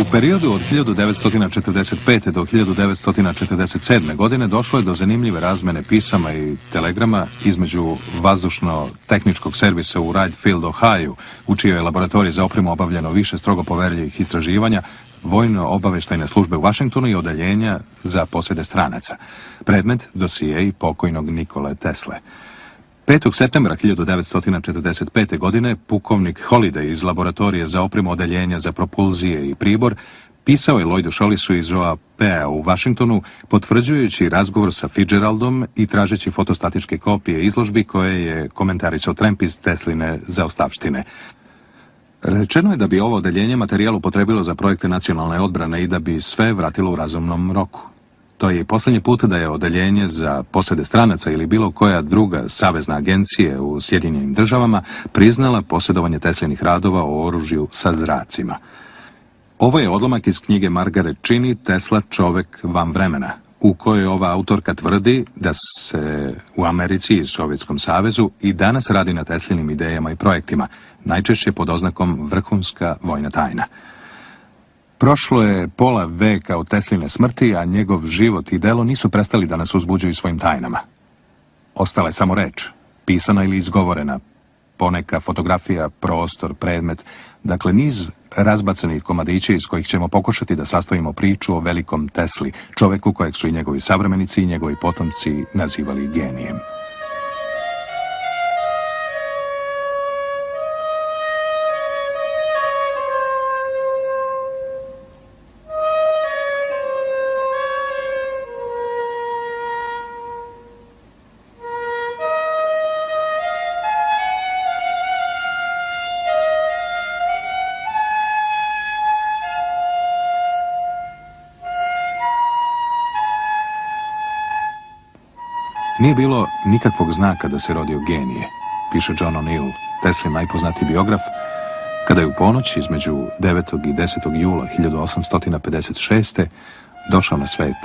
U periodu od 1945. do 1947. godine došlo je do zanimljive razmene pisama i telegrama između vazdušno-tehničkog servisa u Wright Field, Ohio, u čijoj je laboratoriji za opremu obavljeno više strogo poverljivih istraživanja, vojno-obaveštajne službe u Vašingtonu i odeljenja za posjede stranaca. Predmet dosije i pokojnog Nikole Tesle. 5. septembra 1945. godine pukovnik Holiday iz laboratorije za opremu odeljenja za propulzije i pribor pisao je Lloydu Šolisu iz OAP-a u Washingtonu potvrđujući razgovor sa Fitzgeraldom i tražeći fotostatičke kopije izložbi koje je komentarisao Tremp iz Tesline zaostavštine. Rečeno je da bi ovo odeljenje materijal upotrebilo za projekte nacionalne odbrane i da bi sve vratilo u razumnom roku. To je i posljednji put da je odeljenje za posjede stranaca ili bilo koja druga savezna agencije u Sjedinjenim državama priznala posjedovanje Teslinih radova o oružju sa zracima. Ovo je odlomak iz knjige Margaret Čini Tesla čovek van vremena, u kojoj ova autorka tvrdi da se u Americi i Sovjetskom savezu i danas radi na Teslinim idejama i projektima, najčešće pod oznakom vrhunska vojna tajna. Prošlo je pola veka od Tesline smrti, a njegov život i delo nisu prestali da nas uzbuđuju svojim tajnama. Ostala je samo reč, pisana ili izgovorena, poneka fotografija, prostor, predmet, dakle niz razbacanih komadića iz kojih ćemo pokušati da sastavimo priču o velikom Tesli, čoveku kojeg su i njegovi savremenici i njegovi potomci nazivali genijem. Nije bilo nikakvog znaka da se rodio genije, piše John O'Neill, Teslin najpoznatiji biograf, kada je u ponoć između 9. i 10. jula 1856. došao na svet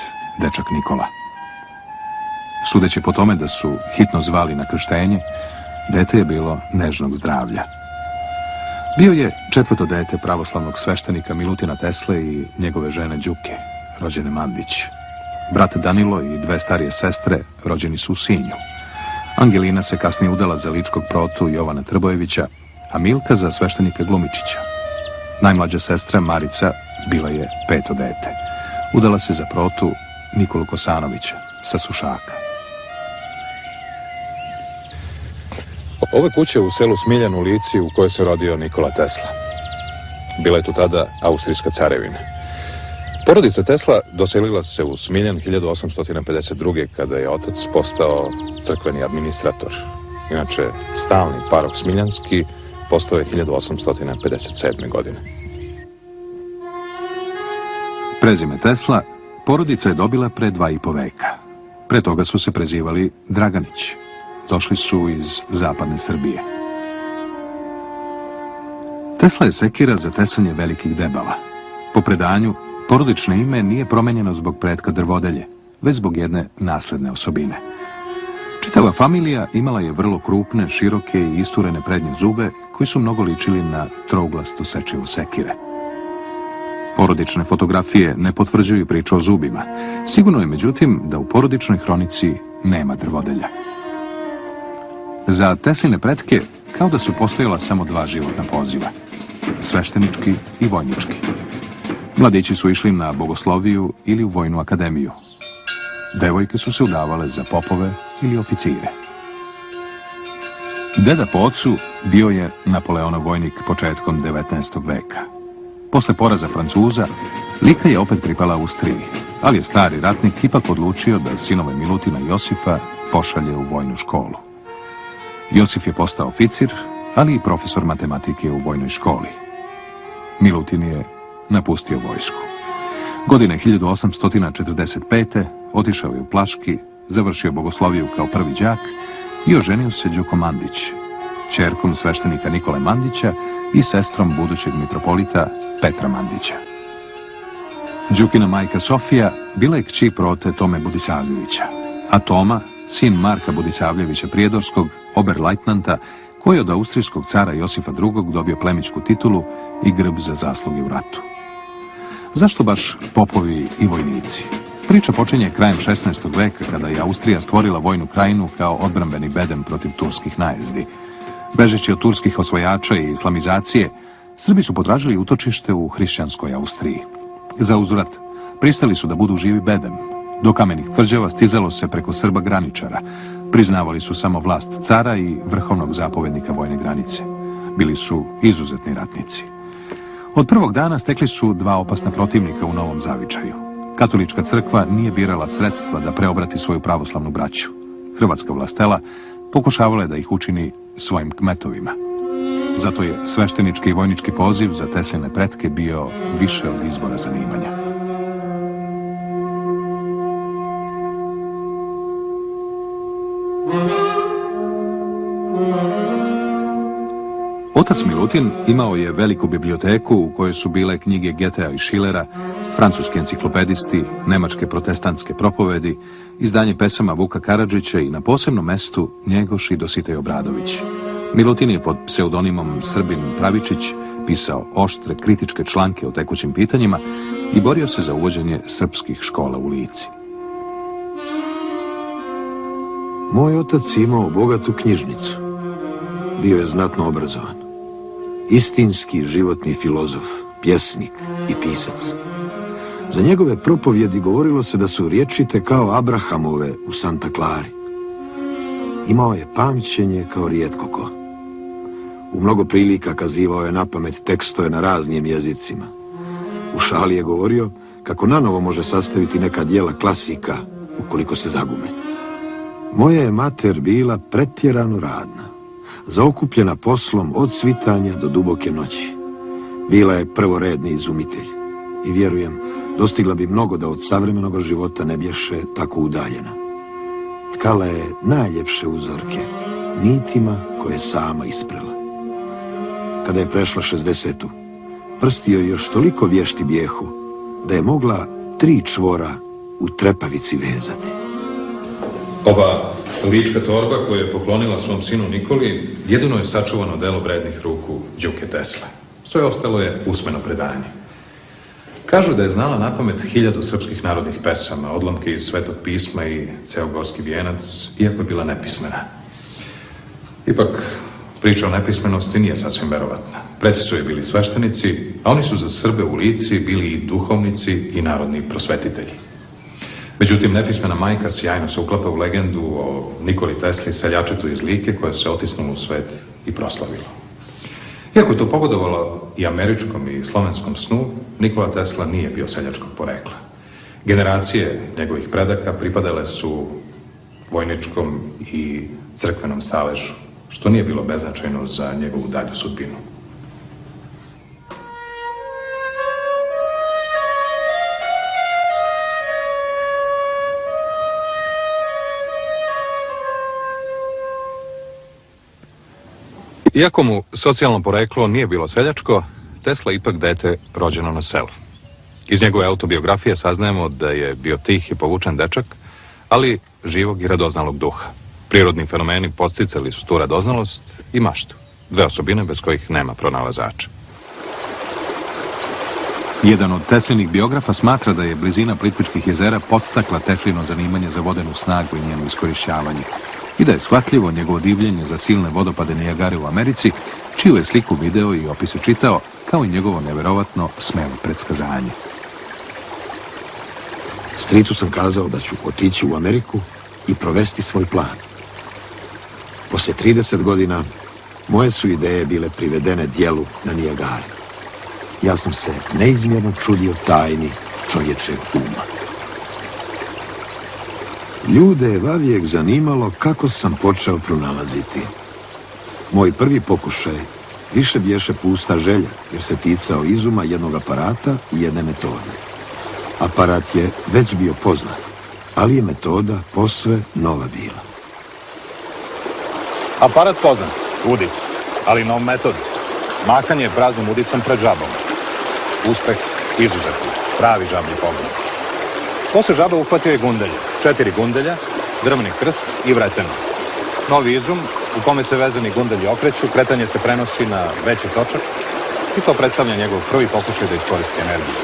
dečak Nikola. Sudeći po tome da su hitno zvali na krštenje, dete je bilo nežnog zdravlja. Bio je četvrto dete pravoslavnog sveštenika Milutina Tesle i njegove žene Đuke, rođene Mandić. Brat Danilo i dve starije sestre rođeni su u Sinju. Angelina se kasnije udala za ličkog protu Jovana Trbojevića, a Milka za sveštenika Glumičića. Najmlađa sestra Marica bila je peto dete. Udala se za protu Nikolu Kosanovića sa Sušaka. Ove kuće u selu Smiljan u Lici u kojoj se rodio Nikola Tesla. Bila je tu tada Austrijska carevina. Porodica Tesla doselila se u Smiljan 1852. kada je otac postao crkveni administrator. Inače, stalni parok Smiljanski postao je 1857. godine. Prezime Tesla porodica je dobila pre dva i po veka. Pre toga su se prezivali Draganić. Došli su iz zapadne Srbije. Tesla je sekira za tesanje velikih debala. Po predanju, Porodično ime nije promenjeno zbog pretka drvodelje, već zbog jedne nasledne osobine. Čitava familija imala je vrlo krupne, široke i isturene prednje zube koji su mnogo ličili na trouglasto sečivo sekire. Porodične fotografije ne potvrđuju priču o zubima. Sigurno je međutim da u porodičnoj hronici nema drvodelja. Za Tesline pretke kao da su postojala samo dva životna poziva, sveštenički i vojnički. Mladići su išli na bogosloviju ili u vojnu akademiju. Devojke su se udavale za popove ili oficire. Deda po ocu bio je Napoleonov vojnik početkom 19. veka. Posle poraza Francuza, Lika je opet pripala Austriji, ali je stari ratnik ipak odlučio da sinove Milutina i Josifa pošalje u vojnu školu. Josif je postao oficir, ali i profesor matematike u vojnoj školi. Milutin je napustio vojsku. Godine 1845. otišao je u Plaški, završio bogosloviju kao prvi đak i oženio se Đuko Mandić, čerkom sveštenika Nikole Mandića i sestrom budućeg mitropolita Petra Mandića. Đukina majka Sofija bila je kći prote Tome Budisavljevića, a Toma, sin Marka Budisavljevića Prijedorskog, oberlajtnanta, koji je od austrijskog cara Josifa II. dobio plemičku titulu i grb za zasluge u ratu. Zašto baš popovi i vojnici? Priča počinje krajem 16. veka kada je Austrija stvorila vojnu krajinu kao odbrambeni bedem protiv turskih najezdi. Bežeći od turskih osvojača i islamizacije, Srbi su potražili utočište u hrišćanskoj Austriji. Za uzvrat, pristali su da budu živi bedem. Do kamenih tvrđava stizalo se preko Srba graničara. Priznavali su samo vlast cara i vrhovnog zapovednika vojne granice. Bili su izuzetni ratnici. Od prvog dana stekli su dva opasna protivnika u novom zavičaju. Katolička crkva nije birala sredstva da preobrati svoju pravoslavnu braću. Hrvatska vlastela pokušavala je da ih učini svojim kmetovima. Zato je sveštenički i vojnički poziv za Tesline pretke bio više od izbora zanimanja. Otac Milutin imao je veliku biblioteku u kojoj su bile knjige Getea i Schillera, francuski enciklopedisti, nemačke protestantske propovedi, izdanje pesama Vuka Karadžića i na posebnom mestu Njegoš i Dositej Obradović. Milutin je pod pseudonimom Srbin Pravičić pisao oštre kritičke članke o tekućim pitanjima i borio se za uvođenje srpskih škola u Lici. Moj otac imao bogatu knjižnicu. Bio je znatno obrazovan. Istinski životni filozof, pjesnik i pisac. Za njegove propovjedi govorilo se da su riječite kao Abrahamove u Santa Clari. Imao je pamćenje kao rijetko ko. U mnogo prilika kazivao je na pamet tekstove na raznim jezicima. U šali je govorio kako nanovo može sastaviti neka dijela klasika ukoliko se zagube. Moja je mater bila pretjerano radna, zaokupljena poslom od svitanja do duboke noći. Bila je prvoredni izumitelj i vjerujem, dostigla bi mnogo da od savremenog života ne bješe tako udaljena. Tkala je najljepše uzorke, nitima koje sama isprela. Kada je prešla 60 prsti joj još toliko vješti bijehu, da je mogla tri čvora u trepavici vezati. Ova lička torba koju je poklonila svom sinu Nikoli jedino je sačuvano delo vrednih ruku Đuke Tesle. Sve ostalo je usmeno predanje. Kažu da je znala na pamet hiljadu srpskih narodnih pesama, odlomke iz Svetog pisma i ceo gorski vijenac, iako je bila nepismena. Ipak, priča o nepismenosti nije sasvim verovatna. Preci su je bili sveštenici, a oni su za Srbe u lici bili i duhovnici i narodni prosvetitelji. Međutim, nepismena majka sjajno se uklapa u legendu o Nikoli Tesli, seljačetu iz Like, koja se otisnula u svet i proslavila. Iako je to pogodovalo i američkom i slovenskom snu, Nikola Tesla nije bio seljačkog porekla. Generacije njegovih predaka pripadale su vojničkom i crkvenom staležu, što nije bilo beznačajno za njegovu dalju sudbinu. Iako mu socijalno poreklo nije bilo seljačko, Tesla ipak dete rođeno na selu. Iz njegove autobiografije saznajemo da je bio tih i povučen dečak, ali živog i radoznalog duha. Prirodni fenomeni posticali su tu radoznalost i maštu, dve osobine bez kojih nema pronalazača. Jedan od Teslinih biografa smatra da je blizina Plitvičkih jezera podstakla Teslino zanimanje za vodenu snagu i njeno iskorišćavanje i da je shvatljivo njegovo divljenje za silne vodopade Nijagare u Americi, čiju je sliku video i opise čitao, kao i njegovo neverovatno smelo predskazanje. Stritu sam kazao da ću otići u Ameriku i provesti svoj plan. Poslije 30 godina moje su ideje bile privedene dijelu na Nijagari. Ja sam se neizmjerno čudio tajni čovječeg uma. Ljude je vavijek zanimalo kako sam počeo pronalaziti. Moj prvi pokušaj više bješe pusta želja, jer se ticao izuma jednog aparata i jedne metode. Aparat je već bio poznat, ali je metoda posve nova bila. Aparat poznat, udica, ali nov metod. Mahanje praznom udicom pred žabom. Uspeh izuzetno, pravi žabni pogled. Posle žaba uhvatio je gundelje, četiri gundelja, drvni krst i vreteno. Novi izum u kome se vezani gundelji okreću, kretanje se prenosi na veći točak i to predstavlja njegov prvi pokušaj da iskoristi energiju.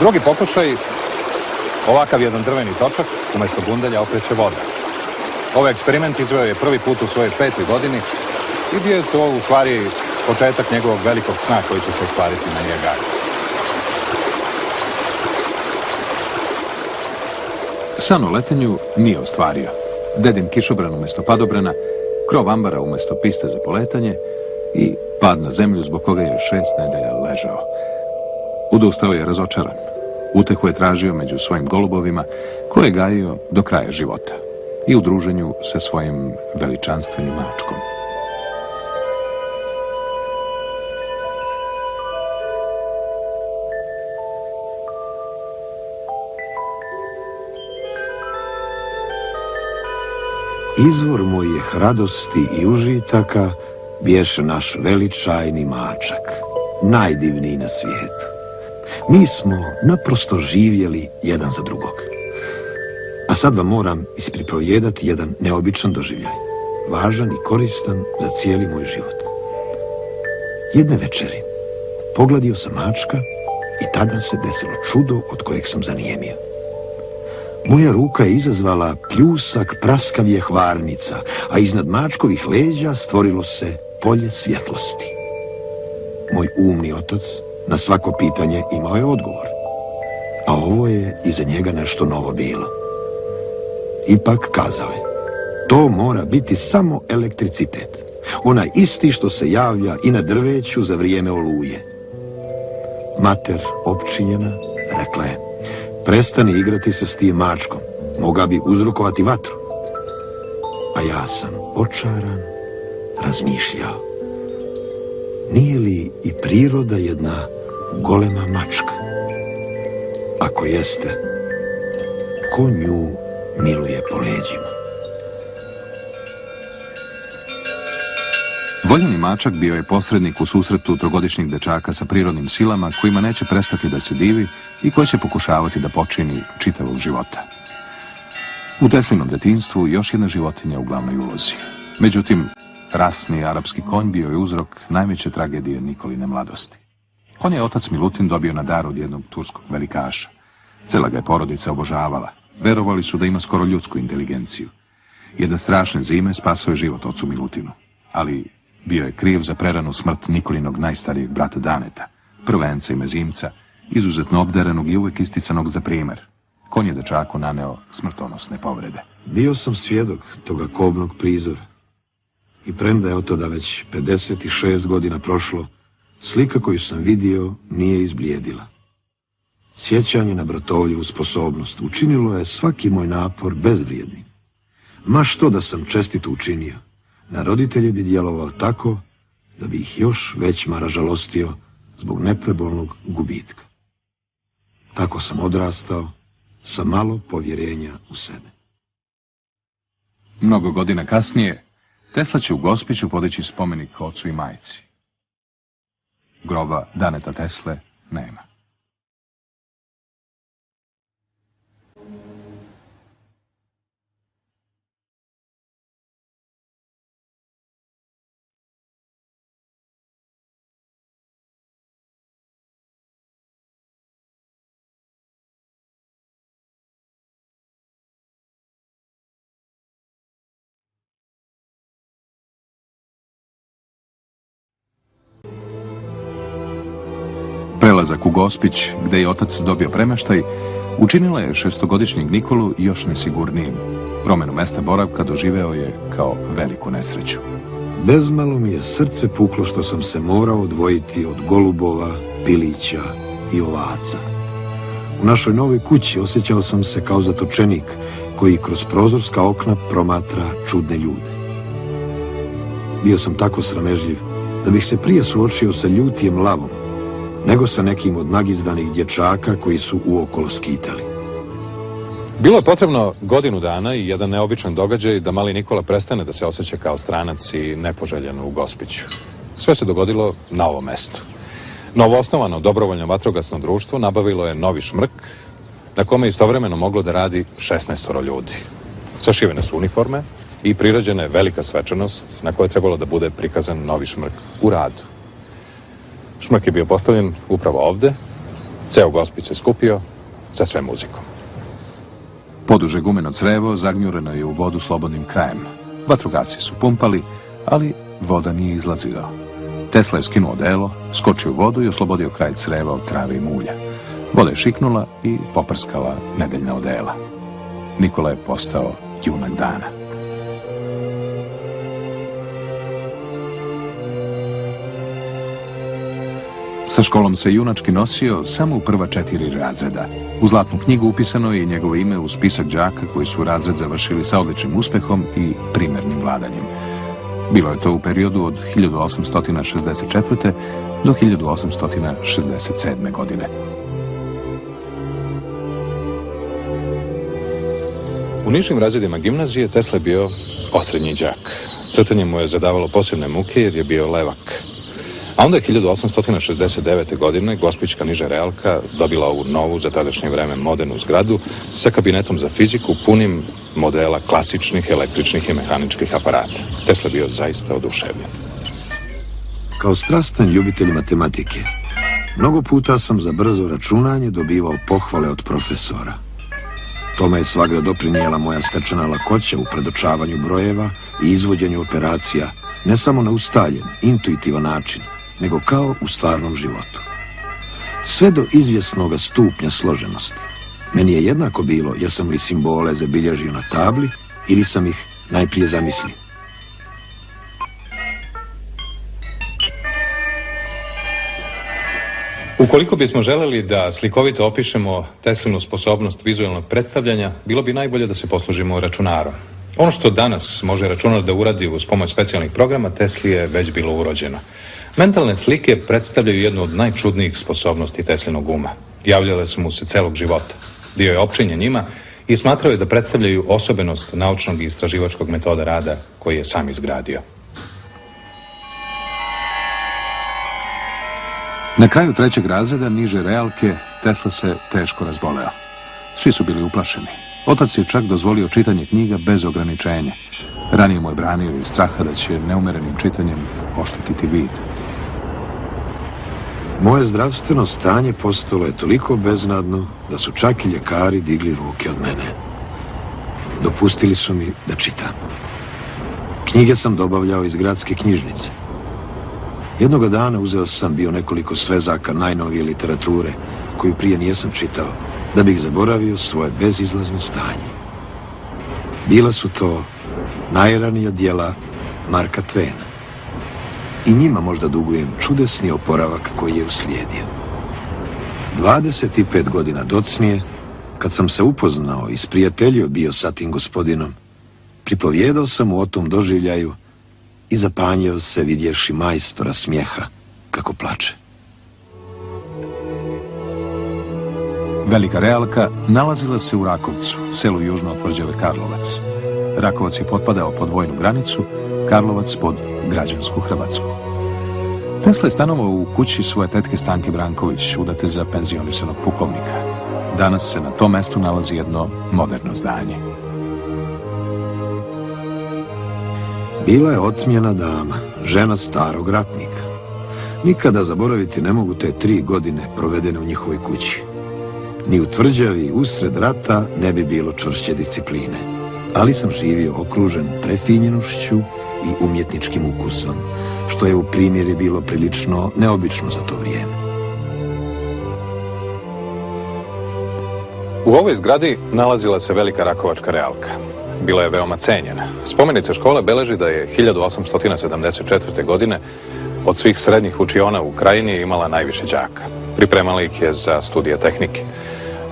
Drugi pokušaj, ovakav jedan drveni točak, umjesto gundelja okreće voda. Ovaj eksperiment izveo je prvi put u svojoj petoj godini i bio je to u stvari početak njegovog velikog sna koji će se ostvariti na Nijagari. San o letenju nije ostvario. Dedin kišobran umjesto padobrana, krov ambara umjesto piste za poletanje i pad na zemlju zbog koga je šest nedelja ležao. Udustao je razočaran. Utehu je tražio među svojim golubovima koje je gajio do kraja života i u druženju sa svojim veličanstvenim mačkom. Izvor mojih radosti i užitaka bješe naš veličajni mačak, najdivniji na svijetu. Mi smo naprosto živjeli jedan za drugog. A sad vam moram ispriprojedati jedan neobičan doživljaj, važan i koristan za cijeli moj život. Jedne večeri pogladio sam mačka i tada se desilo čudo od kojeg sam zanijemio. Moja ruka je izazvala pljusak praskavije hvarnica, a iznad mačkovih leđa stvorilo se polje svjetlosti. Moj umni otac na svako pitanje imao je odgovor. A ovo je iza njega nešto novo bilo. Ipak kazao je, to mora biti samo elektricitet. Onaj isti što se javlja i na drveću za vrijeme oluje. Mater opčinjena rekla je, prestani igrati se s tim mačkom, moga bi uzrokovati vatru. A ja sam očaran razmišljao. Nije li i priroda jedna golema mačka? Ako jeste, ko nju miluje po leđima? Voljeni mačak bio je posrednik u susretu trogodišnjeg dečaka sa prirodnim silama kojima neće prestati da se divi i koji će pokušavati da počini čitavog života. U Teslinom detinstvu još jedna životinja u glavnoj ulozi. Međutim, rasni arapski konj bio je uzrok najveće tragedije Nikoline mladosti. Konj je otac Milutin dobio na dar od jednog turskog velikaša. Cela ga je porodica obožavala. Verovali su da ima skoro ljudsku inteligenciju. Jedna strašne zime spasao je život ocu Milutinu. Ali bio je kriv za preranu smrt Nikolinog najstarijeg brata Daneta, prvenca i mezimca, izuzetno obdarenog i uvijek isticanog za primjer. Konj je dečaku naneo smrtonosne povrede. Bio sam svjedok toga kobnog prizora. I premda je od toga već 56 godina prošlo, slika koju sam vidio nije izblijedila. Sjećanje na bratovljivu sposobnost učinilo je svaki moj napor bezvrijednim. Ma što da sam čestito učinio, na roditelje bi djelovao tako da bi ih još već mara žalostio zbog neprebolnog gubitka. Tako sam odrastao sa malo povjerenja u sebe. Mnogo godina kasnije, Tesla će u Gospiću podići spomenik ocu i majci. Groba Daneta Tesle nema. Prelazak u Gospić, gdje je otac dobio premeštaj, učinila je šestogodišnjeg Nikolu još nesigurnijim. Promjenu mesta boravka doživeo je kao veliku nesreću. Bezmalo mi je srce puklo što sam se morao odvojiti od golubova, pilića i ovaca. U našoj novoj kući osjećao sam se kao zatočenik koji kroz prozorska okna promatra čudne ljude. Bio sam tako sramežljiv da bih se prije suočio sa ljutijem lavom, nego sa nekim od nagizdanih dječaka koji su uokolo skitali. Bilo je potrebno godinu dana i jedan neobičan događaj da mali Nikola prestane da se osjeća kao stranac i nepoželjen u Gospiću. Sve se dogodilo na ovom mestu. Novoosnovano dobrovoljno vatrogasno društvo nabavilo je novi šmrk na kome je istovremeno moglo da radi 16 ljudi. Sašivene su uniforme i prirađena je velika svečanost na kojoj je trebalo da bude prikazan novi šmrk u radu. Šmrk je bio postavljen upravo ovde Ceo gospić se skupio sa sve muzikom. Poduže gumeno crevo zagnjureno je u vodu slobodnim krajem. Vatrogasci su pumpali, ali voda nije izlazila. Tesla je skinuo delo, skočio u vodu i oslobodio kraj creva od trave i mulja. Voda je šiknula i poprskala nedeljna odela. Nikola je postao junak dana. Sa školom se junački nosio samo u prva četiri razreda. U zlatnu knjigu upisano je njegovo ime u spisak đaka koji su razred završili sa odličnim uspehom i primernim vladanjem. Bilo je to u periodu od 1864. do 1867. godine. U nižim razredima gimnazije Tesla je bio osrednji đak. Crtanje mu je zadavalo posebne muke jer je bio levak. A onda je 1869. godine Gospićka niža realka dobila ovu novu, za tadašnje vreme modernu zgradu sa kabinetom za fiziku punim modela klasičnih električnih i mehaničkih aparata. Tesla bio zaista oduševljen. Kao strastan ljubitelj matematike, mnogo puta sam za brzo računanje dobivao pohvale od profesora. Tome je svakda doprinijela moja stečena lakoća u predočavanju brojeva i izvođenju operacija, ne samo na ustaljen, intuitivan način, nego kao u stvarnom životu. Sve do izvjesnog stupnja složenosti. Meni je jednako bilo jesam li simbole zabilježio na tabli ili sam ih najprije zamislio. Ukoliko bismo želeli da slikovito opišemo Teslinu sposobnost vizualnog predstavljanja, bilo bi najbolje da se poslužimo računarom. Ono što danas može računar da uradi uz pomoć specijalnih programa, Tesli je već bilo urođeno. Mentalne slike predstavljaju jednu od najčudnijih sposobnosti Teslinog uma. Javljale su mu se celog života. Dio je opčinjen njima i smatrao je da predstavljaju osobenost naučnog i istraživačkog metoda rada koji je sam izgradio. Na kraju trećeg razreda niže realke Tesla se teško razboleo. Svi su bili uplašeni. Otac je čak dozvolio čitanje knjiga bez ograničenja. Ranije mu je branio iz straha da će neumerenim čitanjem oštetiti vid. Moje zdravstveno stanje postalo je toliko beznadno da su čak i ljekari digli ruke od mene. Dopustili su mi da čitam. Knjige sam dobavljao iz gradske knjižnice. Jednoga dana uzeo sam bio nekoliko svezaka najnovije literature, koju prije nijesam čitao, da bih zaboravio svoje bezizlazno stanje. Bila su to najranija dijela Marka Tvena i njima možda dugujem čudesni oporavak koji je uslijedio. 25 godina docnije, kad sam se upoznao i sprijateljio bio sa tim gospodinom, pripovjedao sam mu o tom doživljaju i zapanjio se vidješi majstora smijeha kako plače. Velika realka nalazila se u Rakovcu, selu južno od tvrđave Karlovac. Rakovac je potpadao pod vojnu granicu, Karlovac pod građansku Hrvatsku. Tesla je stanovao u kući svoje tetke Stanke Branković, udate za penzionisanog pukovnika. Danas se na tom mestu nalazi jedno moderno zdanje. Bila je otmjena dama, žena starog ratnika. Nikada zaboraviti ne mogu te tri godine provedene u njihovoj kući. Ni u tvrđavi usred rata ne bi bilo čvršće discipline. Ali sam živio okružen prefinjenošću i umjetničkim ukusom, što je u primjeri bilo prilično neobično za to vrijeme. U ovoj zgradi nalazila se velika Rakovačka realka. Bila je veoma cenjena. Spomenica škole beleži da je 1874. godine od svih srednjih učiona u krajini imala najviše đaka. Pripremala ih je za studije tehnike.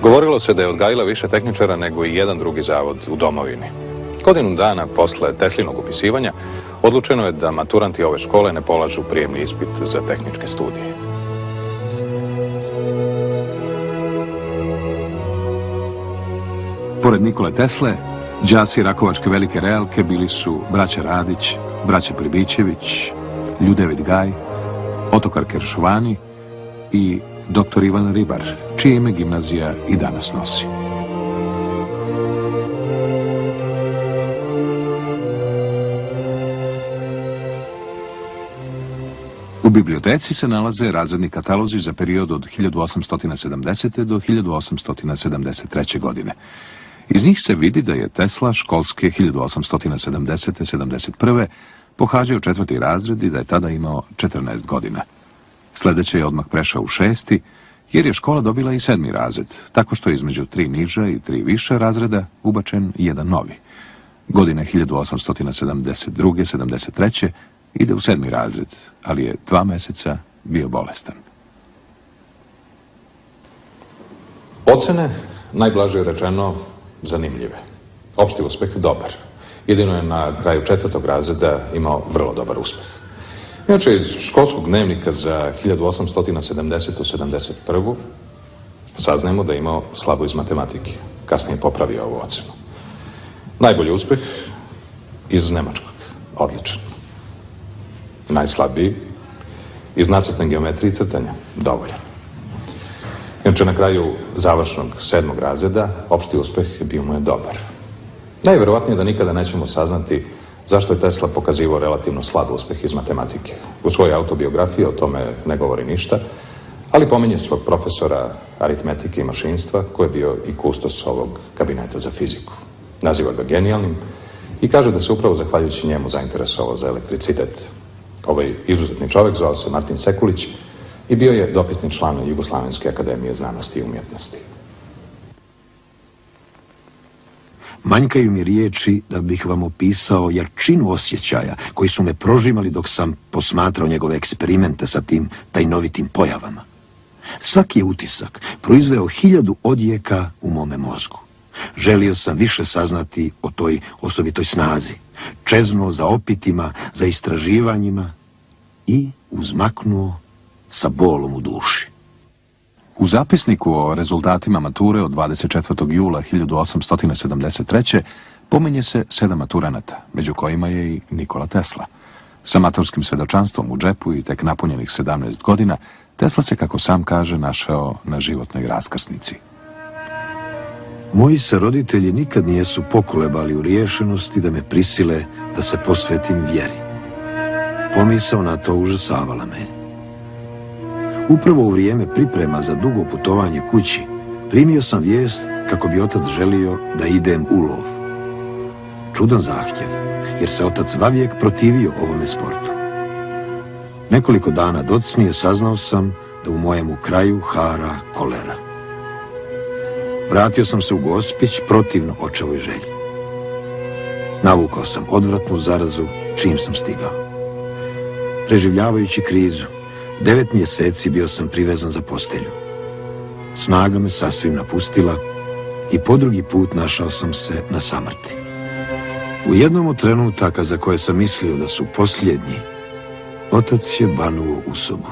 Govorilo se da je odgajila više tehničara nego i jedan drugi zavod u domovini. Godinu dana posle Teslinog upisivanja odlučeno je da maturanti ove škole ne polažu prijemni ispit za tehničke studije. Pored Nikole Tesle, đaci Rakovačke velike realke bili su braća Radić, braća Pribićević, Ljudevid Gaj, Otokar Keršovani i dr. Ivan Ribar, čije ime gimnazija i danas nosi. Biblioteci se nalaze razredni katalozi za period od 1870. do 1873. godine. Iz njih se vidi da je Tesla školske 1870-71. pohađao četvrti razred i da je tada imao 14 godina. Sljedeće je odmah prešao u šesti, jer je škola dobila i sedmi razred, tako što je između tri niža i tri više razreda ubačen jedan novi. Godine 1872-73. Ide u sedmi razred, ali je dva meseca bio bolestan. Ocene, najblaže rečeno, zanimljive. Opšti uspeh dobar. Jedino je na kraju četvrtog razreda imao vrlo dobar uspeh. Inače, iz školskog dnevnika za 1870-71. saznajemo da je imao slabo iz matematike. Kasnije popravio ovu ocenu. Najbolji uspeh iz Nemačkog. Odličan. Najslabiji iz nacrtne geometrije i crtanja. Dovoljan. Inače, na kraju završnog sedmog razreda, opšti uspeh bio mu je dobar. Najverovatnije da nikada nećemo saznati zašto je Tesla pokazivao relativno slab uspeh iz matematike. U svojoj autobiografiji o tome ne govori ništa, ali pominje svog profesora aritmetike i mašinstva, koji je bio i kustos ovog kabineta za fiziku. Naziva ga genijalnim i kaže da se upravo zahvaljujući njemu zainteresovao za elektricitet. Ovaj izuzetni čovjek zvao se Martin Sekulić i bio je dopisni član Jugoslavenske akademije znanosti i umjetnosti. Manjkaju mi riječi da bih vam opisao jarčinu osjećaja koji su me prožimali dok sam posmatrao njegove eksperimente sa tim tajnovitim pojavama. Svaki je utisak proizveo hiljadu odjeka u mome mozgu. Želio sam više saznati o toj osobitoj snazi, čeznuo za opitima, za istraživanjima i uzmaknuo sa bolom u duši. U zapisniku o rezultatima mature od 24. jula 1873. pominje se sedam maturanata, među kojima je i Nikola Tesla. Sa matorskim svedočanstvom u džepu i tek napunjenih 17 godina, Tesla se, kako sam kaže, našao na životnoj raskrsnici. Moji se roditelji nikad nijesu pokolebali u riješenosti da me prisile da se posvetim vjeri. Pomisao na to užasavala me. Upravo u vrijeme priprema za dugo putovanje kući, primio sam vijest kako bi otac želio da idem u lov. Čudan zahtjev, jer se otac vavijek protivio ovome sportu. Nekoliko dana docnije saznao sam da u mojemu kraju hara kolera. Vratio sam se u Gospić protivno očevoj želji. Navukao sam odvratnu zarazu čim sam stigao. Preživljavajući krizu, Devet mjeseci bio sam privezan za postelju. Snaga me sasvim napustila i po drugi put našao sam se na samrti. U jednom od trenutaka za koje sam mislio da su posljednji, otac je banuo u sobu.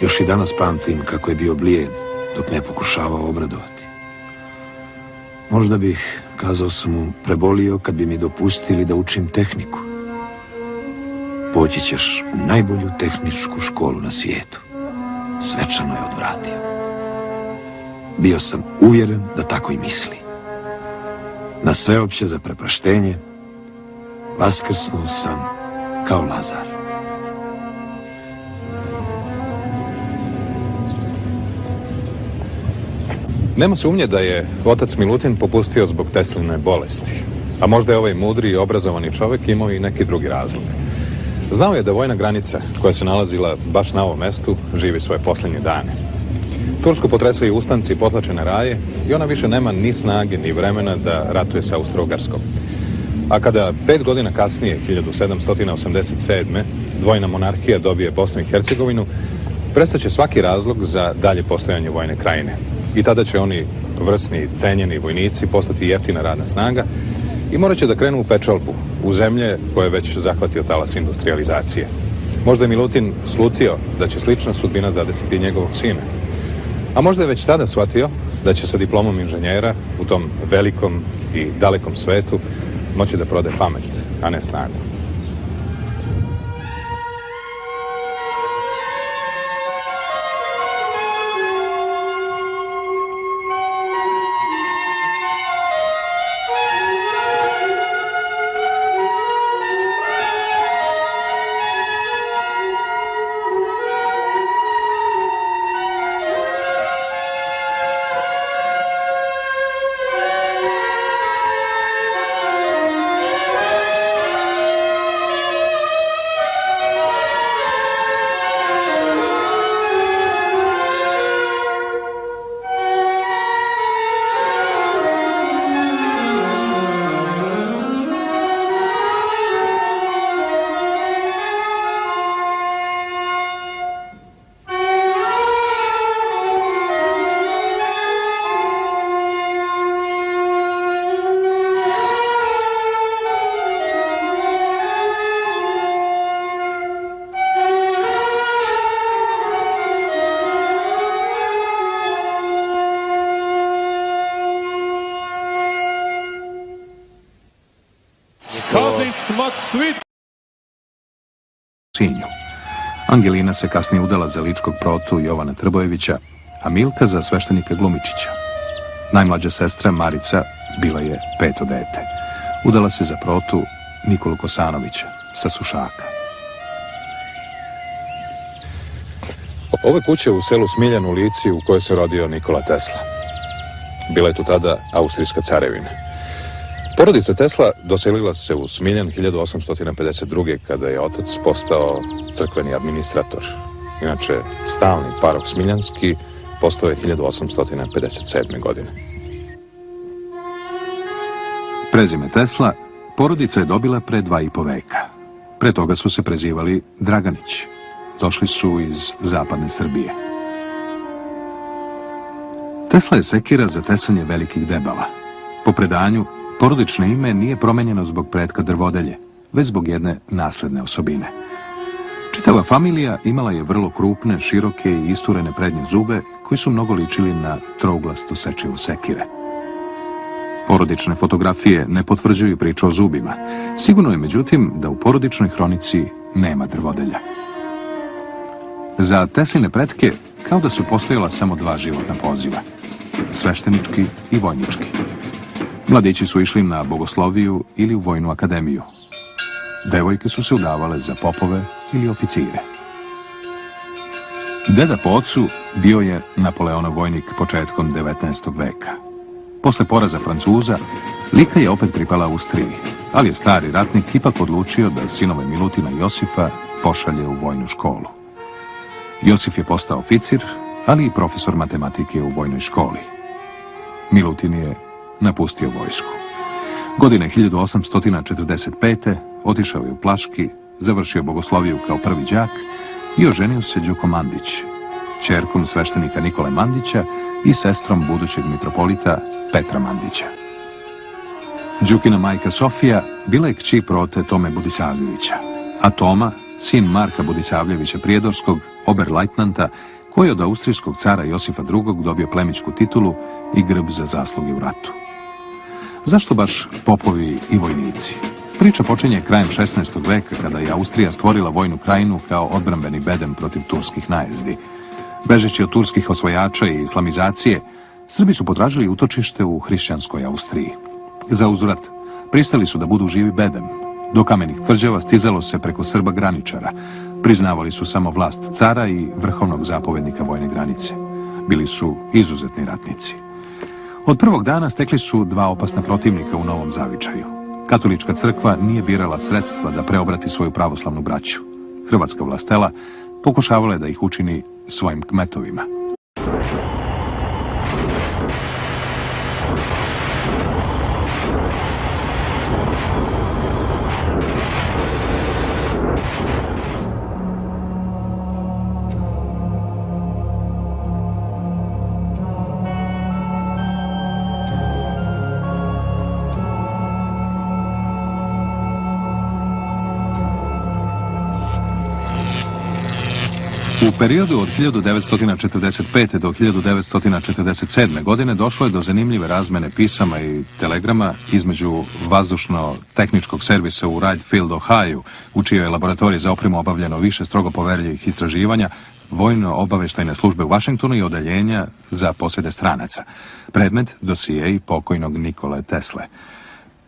Još i danas pamtim kako je bio blijed dok me pokušavao obradovati. Možda bih, kazao sam mu, prebolio kad bi mi dopustili da učim tehniku. Poći ćeš u najbolju tehničku školu na svijetu. Svečano je odvratio. Bio sam uvjeren da tako i misli. Na sveopće za prepraštenje vaskrsnuo sam kao Lazar. Nema sumnje da je otac Milutin popustio zbog Tesline bolesti. A možda je ovaj mudri i obrazovani čovjek imao i neki drugi razlog. Znao je da vojna granica koja se nalazila baš na ovom mestu živi svoje posljednje dane. Tursku potresaju ustanci i potlačene raje i ona više nema ni snage ni vremena da ratuje sa Austro-Ugarskom. A kada pet godina kasnije, 1787. dvojna monarhija dobije Bosnu i Hercegovinu, prestaće svaki razlog za dalje postojanje vojne krajine. I tada će oni vrsni, cenjeni vojnici postati jeftina radna snaga i morat će da krenu u pečalbu, u zemlje koje je već zahvatio talas industrializacije. Možda je Milutin slutio da će slična sudbina zadesiti njegovog sina. A možda je već tada shvatio da će sa diplomom inženjera u tom velikom i dalekom svetu moći da prode pamet, a ne snagu. Angelina se kasnije udala za ličkog protu Jovana Trbojevića, a Milka za sveštenika Glumičića. Najmlađa sestra Marica bila je peto dete. Udala se za protu Nikolu Kosanovića sa Sušaka. Ove kuće u selu Smiljan u Lici u kojoj se rodio Nikola Tesla. Bila je tu tada Austrijska carevina. Porodica Tesla doselila se u Smiljan 1852. kada je otac postao crkveni administrator. Inače, stalni parok Smiljanski postao je 1857. godine. Prezime Tesla porodica je dobila pre dva i po veka. Pre toga su se prezivali Draganić. Došli su iz zapadne Srbije. Tesla je sekira za tesanje velikih debala. Po predanju, porodično ime nije promenjeno zbog pretka drvodelje, već zbog jedne nasledne osobine. Čitava familija imala je vrlo krupne, široke i isturene prednje zube koji su mnogo ličili na trouglasto sečivo sekire. Porodične fotografije ne potvrđuju priču o zubima. Sigurno je međutim da u porodičnoj hronici nema drvodelja. Za Tesline pretke kao da su postojala samo dva životna poziva. Sveštenički i vojnički. Mladići su išli na bogosloviju ili u vojnu akademiju. Devojke su se udavale za popove ili oficire. Deda po ocu bio je Napoleonov vojnik početkom 19. veka. Posle poraza Francuza, Lika je opet pripala Austriji, ali je stari ratnik ipak odlučio da sinove Milutina i Josifa pošalje u vojnu školu. Josif je postao oficir, ali i profesor matematike u vojnoj školi. Milutin je napustio vojsku. Godine 1845. otišao je u Plaški, završio bogosloviju kao prvi đak i oženio se Đuko Mandić, čerkom sveštenika Nikole Mandića i sestrom budućeg mitropolita Petra Mandića. Đukina majka Sofija bila je kći prote Tome Budisavljevića, a Toma, sin Marka Budisavljevića Prijedorskog, oberlajtnanta, koji je od austrijskog cara Josifa II. dobio plemičku titulu i grb za zasluge u ratu. Zašto baš popovi i vojnici? Priča počinje krajem 16. veka kada je Austrija stvorila vojnu krajinu kao odbrambeni bedem protiv turskih najezdi. Bežeći od turskih osvojača i islamizacije, Srbi su potražili utočište u hrišćanskoj Austriji. Za uzvrat, pristali su da budu živi bedem. Do kamenih tvrđava stizalo se preko Srba graničara. Priznavali su samo vlast cara i vrhovnog zapovednika vojne granice. Bili su izuzetni ratnici. Od prvog dana stekli su dva opasna protivnika u novom zavičaju. Katolička crkva nije birala sredstva da preobrati svoju pravoslavnu braću. Hrvatska vlastela pokušavala je da ih učini svojim kmetovima. Periodu od 1945. do 1947. godine došlo je do zanimljive razmene pisama i telegrama između vazdušno-tehničkog servisa u Wright Field, Ohio, u čijoj je laboratoriji za opremu obavljeno više strogo poverljivih istraživanja, vojno-obaveštajne službe u Vašingtonu i odeljenja za posjede stranaca. Predmet dosije i pokojnog Nikole Tesle.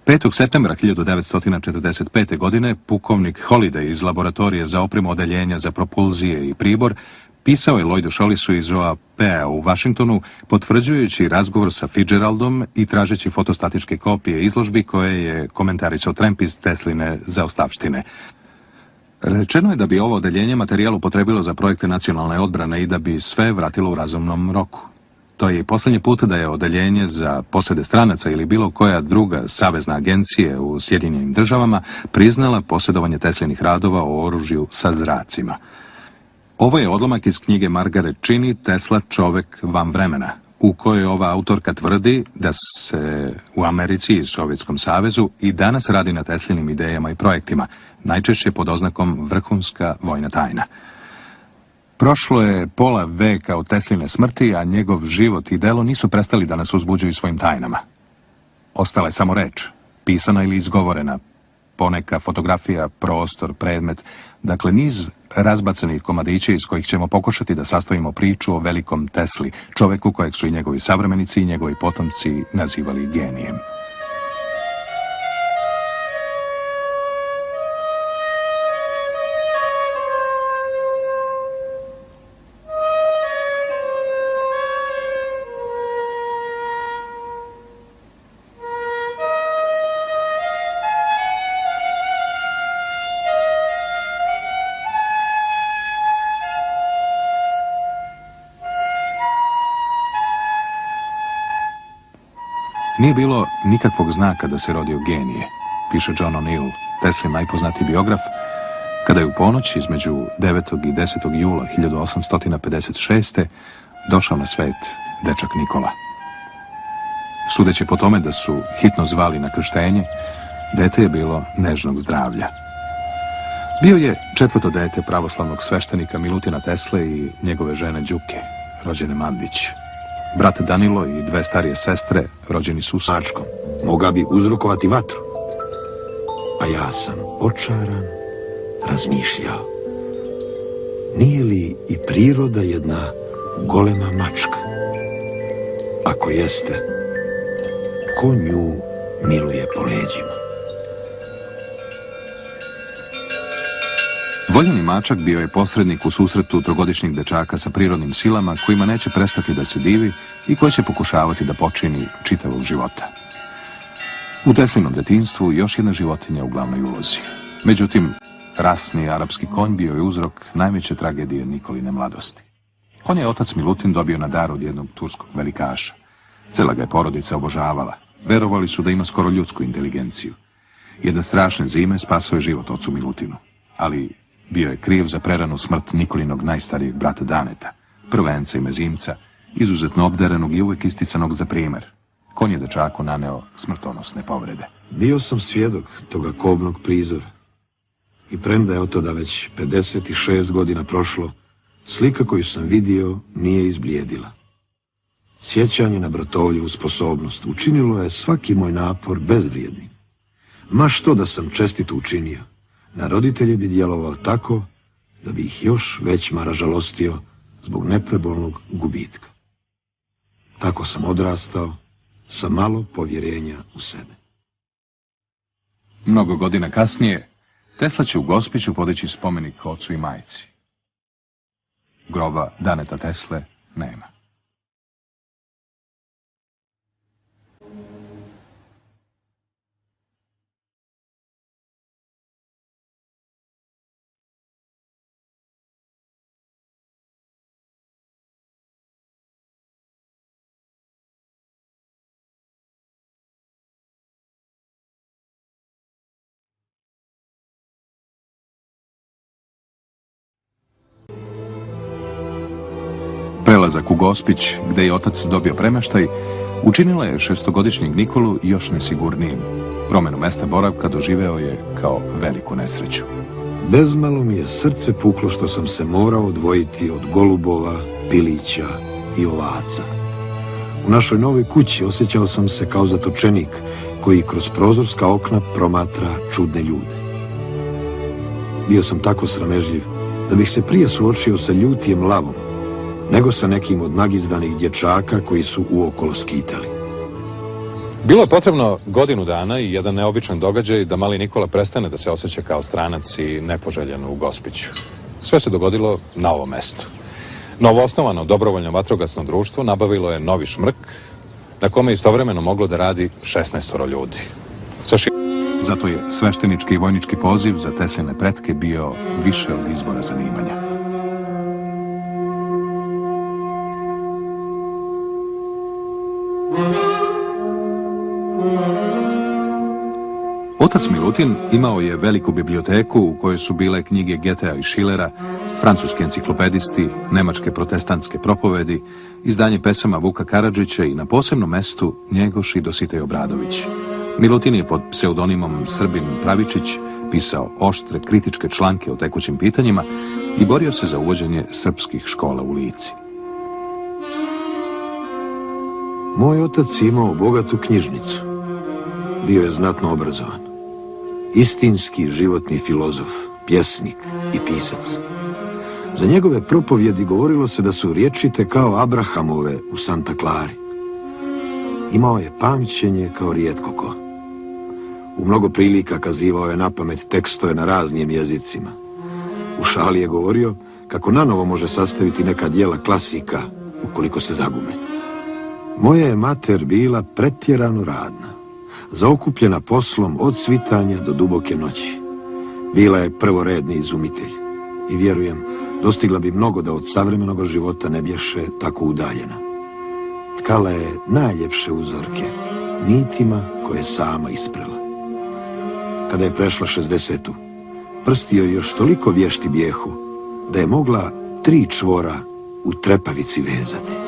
5. septembra 1945. godine pukovnik Holiday iz laboratorije za opremu odeljenja za propulzije i pribor pisao je Lloydu Šolisu iz OAP-a u Vašingtonu potvrđujući razgovor sa Fitzgeraldom i tražeći fotostatičke kopije izložbi koje je komentarisao Tremp iz Tesline za ostavštine. Rečeno je da bi ovo odeljenje materijal upotrebilo za projekte nacionalne odbrane i da bi sve vratilo u razumnom roku. To je i posljednji put da je odeljenje za posede stranaca ili bilo koja druga savezna agencije u Sjedinjenim državama priznala posjedovanje Teslinih radova o oružju sa zracima. Ovo je odlomak iz knjige Margaret Cheney Tesla čovek van vremena, u kojoj ova autorka tvrdi da se u Americi i Sovjetskom savezu i danas radi na Teslinim idejama i projektima, najčešće pod oznakom vrhunska vojna tajna. Prošlo je pola veka od Tesline smrti, a njegov život i delo nisu prestali da nas uzbuđuju svojim tajnama. Ostala je samo reč, pisana ili izgovorena, poneka fotografija, prostor, predmet, dakle niz razbacanih komadića iz kojih ćemo pokušati da sastavimo priču o velikom Tesli, čoveku kojeg su i njegovi savremenici i njegovi potomci nazivali genijem. Nije bilo nikakvog znaka da se rodio genije, piše John O'Neill, Teslin najpoznatiji biograf, kada je u ponoć između 9. i 10. jula 1856. došao na svet dečak Nikola. Sudeći po tome da su hitno zvali na krštenje, dete je bilo nežnog zdravlja. Bio je četvrto dete pravoslavnog sveštenika Milutina Tesle i njegove žene Đuke, rođene Mandić. Brat Danilo i dve starije sestre rođeni su u Mačkom. Moga bi uzrokovati vatru. A ja sam očaran, razmišljao. Nije li i priroda jedna golema mačka? Ako jeste, ko nju miluje po leđima? Voljeni mačak bio je posrednik u susretu trogodišnjeg dečaka sa prirodnim silama kojima neće prestati da se divi i koji će pokušavati da počini čitavog života. U Teslinom detinstvu još jedna životinja u glavnoj ulozi. Međutim, rasni arapski konj bio je uzrok najveće tragedije Nikoline mladosti. Konj je otac Milutin dobio na dar od jednog turskog velikaša. Cela ga je porodica obožavala. Verovali su da ima skoro ljudsku inteligenciju. Jedna strašne zime spasao je život ocu Milutinu. Ali bio je kriv za preranu smrt Nikolinog najstarijeg brata Daneta, prvenca i mezimca, izuzetno obdarenog i uvijek isticanog za primjer. Konj je dečaku naneo smrtonosne povrede. Bio sam svjedok toga kobnog prizora. I premda je od toda već 56 godina prošlo, slika koju sam vidio nije izblijedila. Sjećanje na bratovljivu sposobnost učinilo je svaki moj napor bezvrijednim. Ma što da sam čestito učinio, na roditelje bi djelovao tako da bi ih još već mara žalostio zbog neprebolnog gubitka. Tako sam odrastao sa malo povjerenja u sebe. Mnogo godina kasnije, Tesla će u Gospiću podići spomenik ocu i majci. Groba Daneta Tesle nema. Gospić, gde je otac dobio premeštaj, učinila je šestogodišnjeg Nikolu još nesigurnijim. Promenu mesta boravka doživeo je kao veliku nesreću. Bezmalo mi je srce puklo što sam se morao odvojiti od golubova, pilića i ovaca. U našoj novoj kući osjećao sam se kao zatočenik koji kroz prozorska okna promatra čudne ljude. Bio sam tako sramežljiv da bih se prije suočio sa ljutijem lavom, nego sa nekim od nagizdanih dječaka koji su uokolo skitali. Bilo je potrebno godinu dana i jedan neobičan događaj da mali Nikola prestane da se osjeća kao stranac i nepoželjen u Gospiću. Sve se dogodilo na ovom mestu. Novoosnovano dobrovoljno vatrogasno društvo nabavilo je novi šmrk na kome je istovremeno moglo da radi 16 ljudi. Zato je sveštenički i vojnički poziv za tesene pretke bio više od izbora zanimanja. Otac Milutin imao je veliku biblioteku u kojoj su bile knjige Getea i Schillera, francuski enciklopedisti, nemačke protestantske propovedi, izdanje pesama Vuka Karadžića i na posebnom mestu Njegoš i Dositej Obradović. Milutin je pod pseudonimom Srbin Pravičić pisao oštre kritičke članke o tekućim pitanjima i borio se za uvođenje srpskih škola u Lici. Moj otac imao bogatu knjižnicu. Bio je znatno obrazovan. Istinski životni filozof, pjesnik i pisac. Za njegove propovjedi govorilo se da su riječite kao Abrahamove u Santa Clari. Imao je pamćenje kao rijetko ko. U mnogo prilika kazivao je na pamet tekstove na raznim jezicima. U šali je govorio kako nanovo može sastaviti neka dijela klasika ukoliko se zagube. Moja je mater bila pretjerano radna, zaokupljena poslom od svitanja do duboke noći. Bila je prvoredni izumitelj i vjerujem dostigla bi mnogo da od savremenog života ne bješe tako udaljena. Tkala je najljepše uzorke, nitima koje je sama isprela. Kada je prešla 60 prsti joj još toliko vješti bijehu, da je mogla tri čvora u trepavici vezati.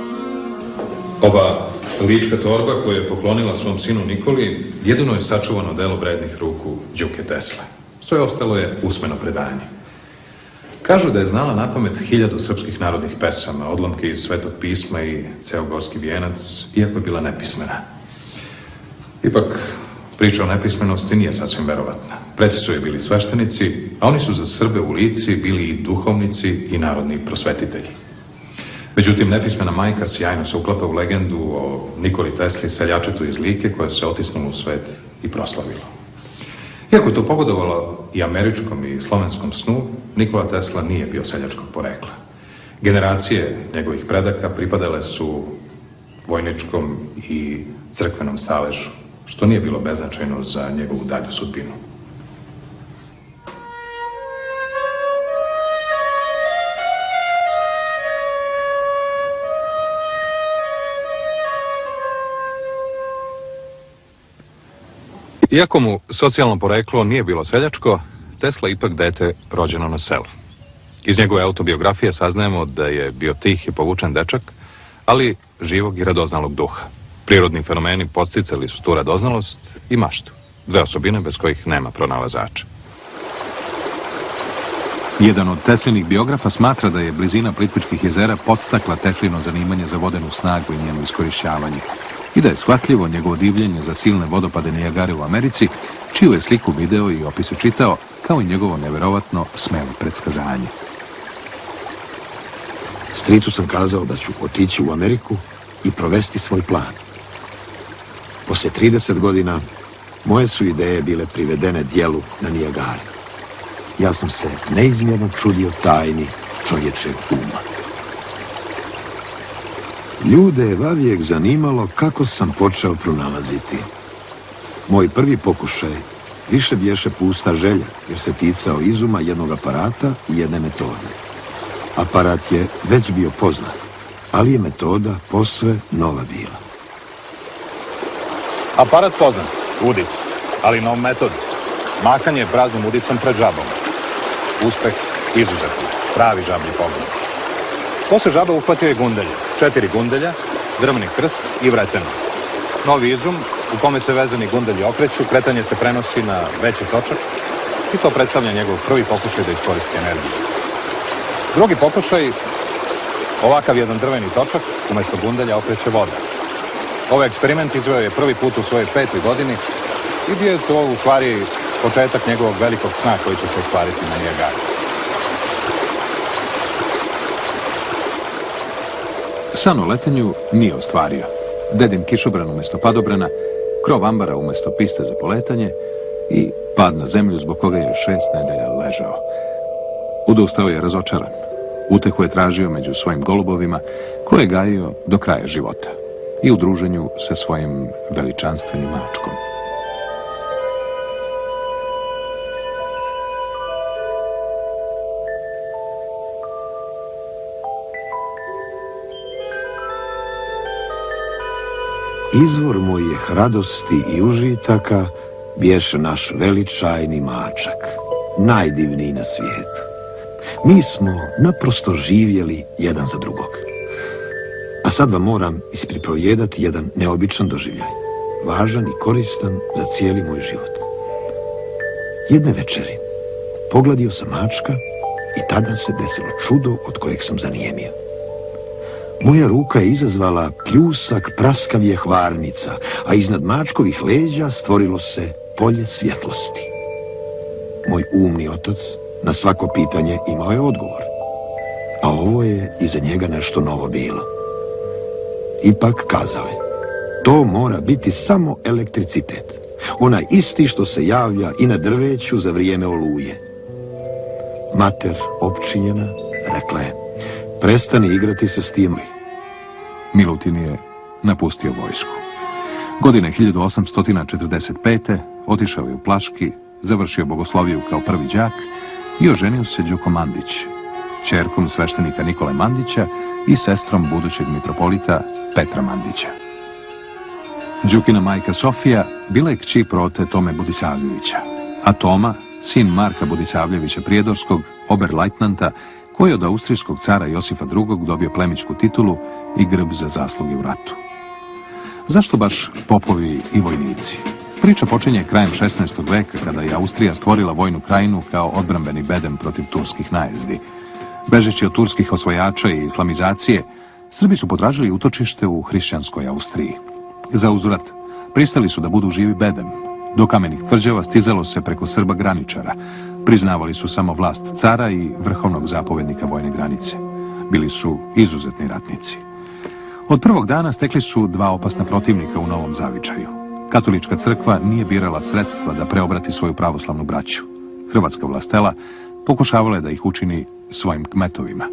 Ova lička torba koju je poklonila svom sinu Nikoli jedino je sačuvano delo vrednih ruku Đuke Tesla. Sve ostalo je usmeno predanje. Kažu da je znala na pamet hiljadu srpskih narodnih pesama, odlomke iz Svetog pisma i ceo gorski vijenac, iako je bila nepismena. Ipak, priča o nepismenosti nije sasvim verovatna. Preci su je bili sveštenici, a oni su za Srbe u lici bili i duhovnici i narodni prosvetitelji. Međutim, nepismena majka sjajno se uklapa u legendu o Nikoli Tesli, seljačetu iz Like, koja se otisnula u svet i proslavila. Iako je to pogodovalo i američkom i slovenskom snu, Nikola Tesla nije bio seljačkog porekla. Generacije njegovih predaka pripadale su vojničkom i crkvenom staležu, što nije bilo beznačajno za njegovu dalju sudbinu. Iako mu socijalno poreklo nije bilo seljačko, Tesla ipak dete rođeno na selu. Iz njegove autobiografije saznajemo da je bio tih i povučen dečak, ali živog i radoznalog duha. Prirodni fenomeni posticali su tu radoznalost i maštu, dve osobine bez kojih nema pronalazača. Jedan od Teslinih biografa smatra da je blizina Plitvičkih jezera podstakla Teslino zanimanje za vodenu snagu i njeno iskorišćavanje i da je shvatljivo njegovo divljenje za silne vodopade Nijagare u Americi, čiju je sliku video i opise čitao, kao i njegovo neverovatno smelo predskazanje. Stritu sam kazao da ću otići u Ameriku i provesti svoj plan. Poslije 30 godina moje su ideje bile privedene dijelu na Nijagari. Ja sam se neizmjerno čudio tajni čovječeg uma. Ljude je vavijek zanimalo kako sam počeo pronalaziti. Moj prvi pokušaj više bješe pusta želja, jer se ticao izuma jednog aparata i jedne metode. Aparat je već bio poznat, ali je metoda posve nova bila. Aparat poznat, udica, ali nov metod. Makanje praznom udicom pred žabom. Uspeh izuzetno, pravi žablji pogled. Posle žaba uhvatio je gundelje. Četiri gundelja, drvni krst i vreteno. Novi izum u kome se vezani gundelji okreću, kretanje se prenosi na veći točak i to predstavlja njegov prvi pokušaj da iskoristi energiju. Drugi pokušaj, ovakav jedan drveni točak, umjesto gundelja okreće voda. Ovaj eksperiment izveo je prvi put u svojoj petoj godini i bio je to u stvari početak njegovog velikog sna koji će se ostvariti na Nijagari. San o letenju nije ostvario. Dedim kišobran umjesto padobrana, krov ambara umjesto piste za poletanje i pad na zemlju zbog koga je šest nedelja ležao. Udustao je razočaran. Utehu je tražio među svojim golubovima koje je gajio do kraja života i u druženju sa svojim veličanstvenim mačkom. Izvor mojih radosti i užitaka bješe naš veličajni mačak, najdivniji na svijetu. Mi smo naprosto živjeli jedan za drugog. A sad vam moram ispriprovijedati jedan neobičan doživljaj, važan i koristan za cijeli moj život. Jedne večeri pogladio sam mačka i tada se desilo čudo od kojeg sam zanijemio. Moja ruka je izazvala pljusak praskavije hvarnica, a iznad mačkovih leđa stvorilo se polje svjetlosti. Moj umni otac na svako pitanje imao je odgovor. A ovo je iza njega nešto novo bilo. Ipak kazao je, to mora biti samo elektricitet. Onaj isti što se javlja i na drveću za vrijeme oluje. Mater, opčinjena, rekla je, prestani igrati se s tim. Milutin je napustio vojsku. Godine 1845. otišao je u Plaški, završio bogosloviju kao prvi đak i oženio se Đuko Mandić, čerkom sveštenika Nikole Mandića i sestrom budućeg mitropolita Petra Mandića. Đukina majka Sofija bila je kći prote Tome Budisavljevića, a Toma, sin Marka Budisavljevića Prijedorskog, oberlajtnanta, koji je od austrijskog cara Josifa II. dobio plemičku titulu i grb za zasluge u ratu. Zašto baš popovi i vojnici? Priča počinje krajem 16. veka kada je Austrija stvorila vojnu krajinu kao odbrambeni bedem protiv turskih najezdi. Bežeći od turskih osvojača i islamizacije, Srbi su potražili utočište u hrišćanskoj Austriji. Za uzvrat, pristali su da budu živi bedem. Do kamenih tvrđava stizalo se preko Srba graničara. Priznavali su samo vlast cara i vrhovnog zapovednika vojne granice. Bili su izuzetni ratnici. Od prvog dana stekli su dva opasna protivnika u novom zavičaju. Katolička crkva nije birala sredstva da preobrati svoju pravoslavnu braću. Hrvatska vlastela pokušavala je da ih učini svojim kmetovima.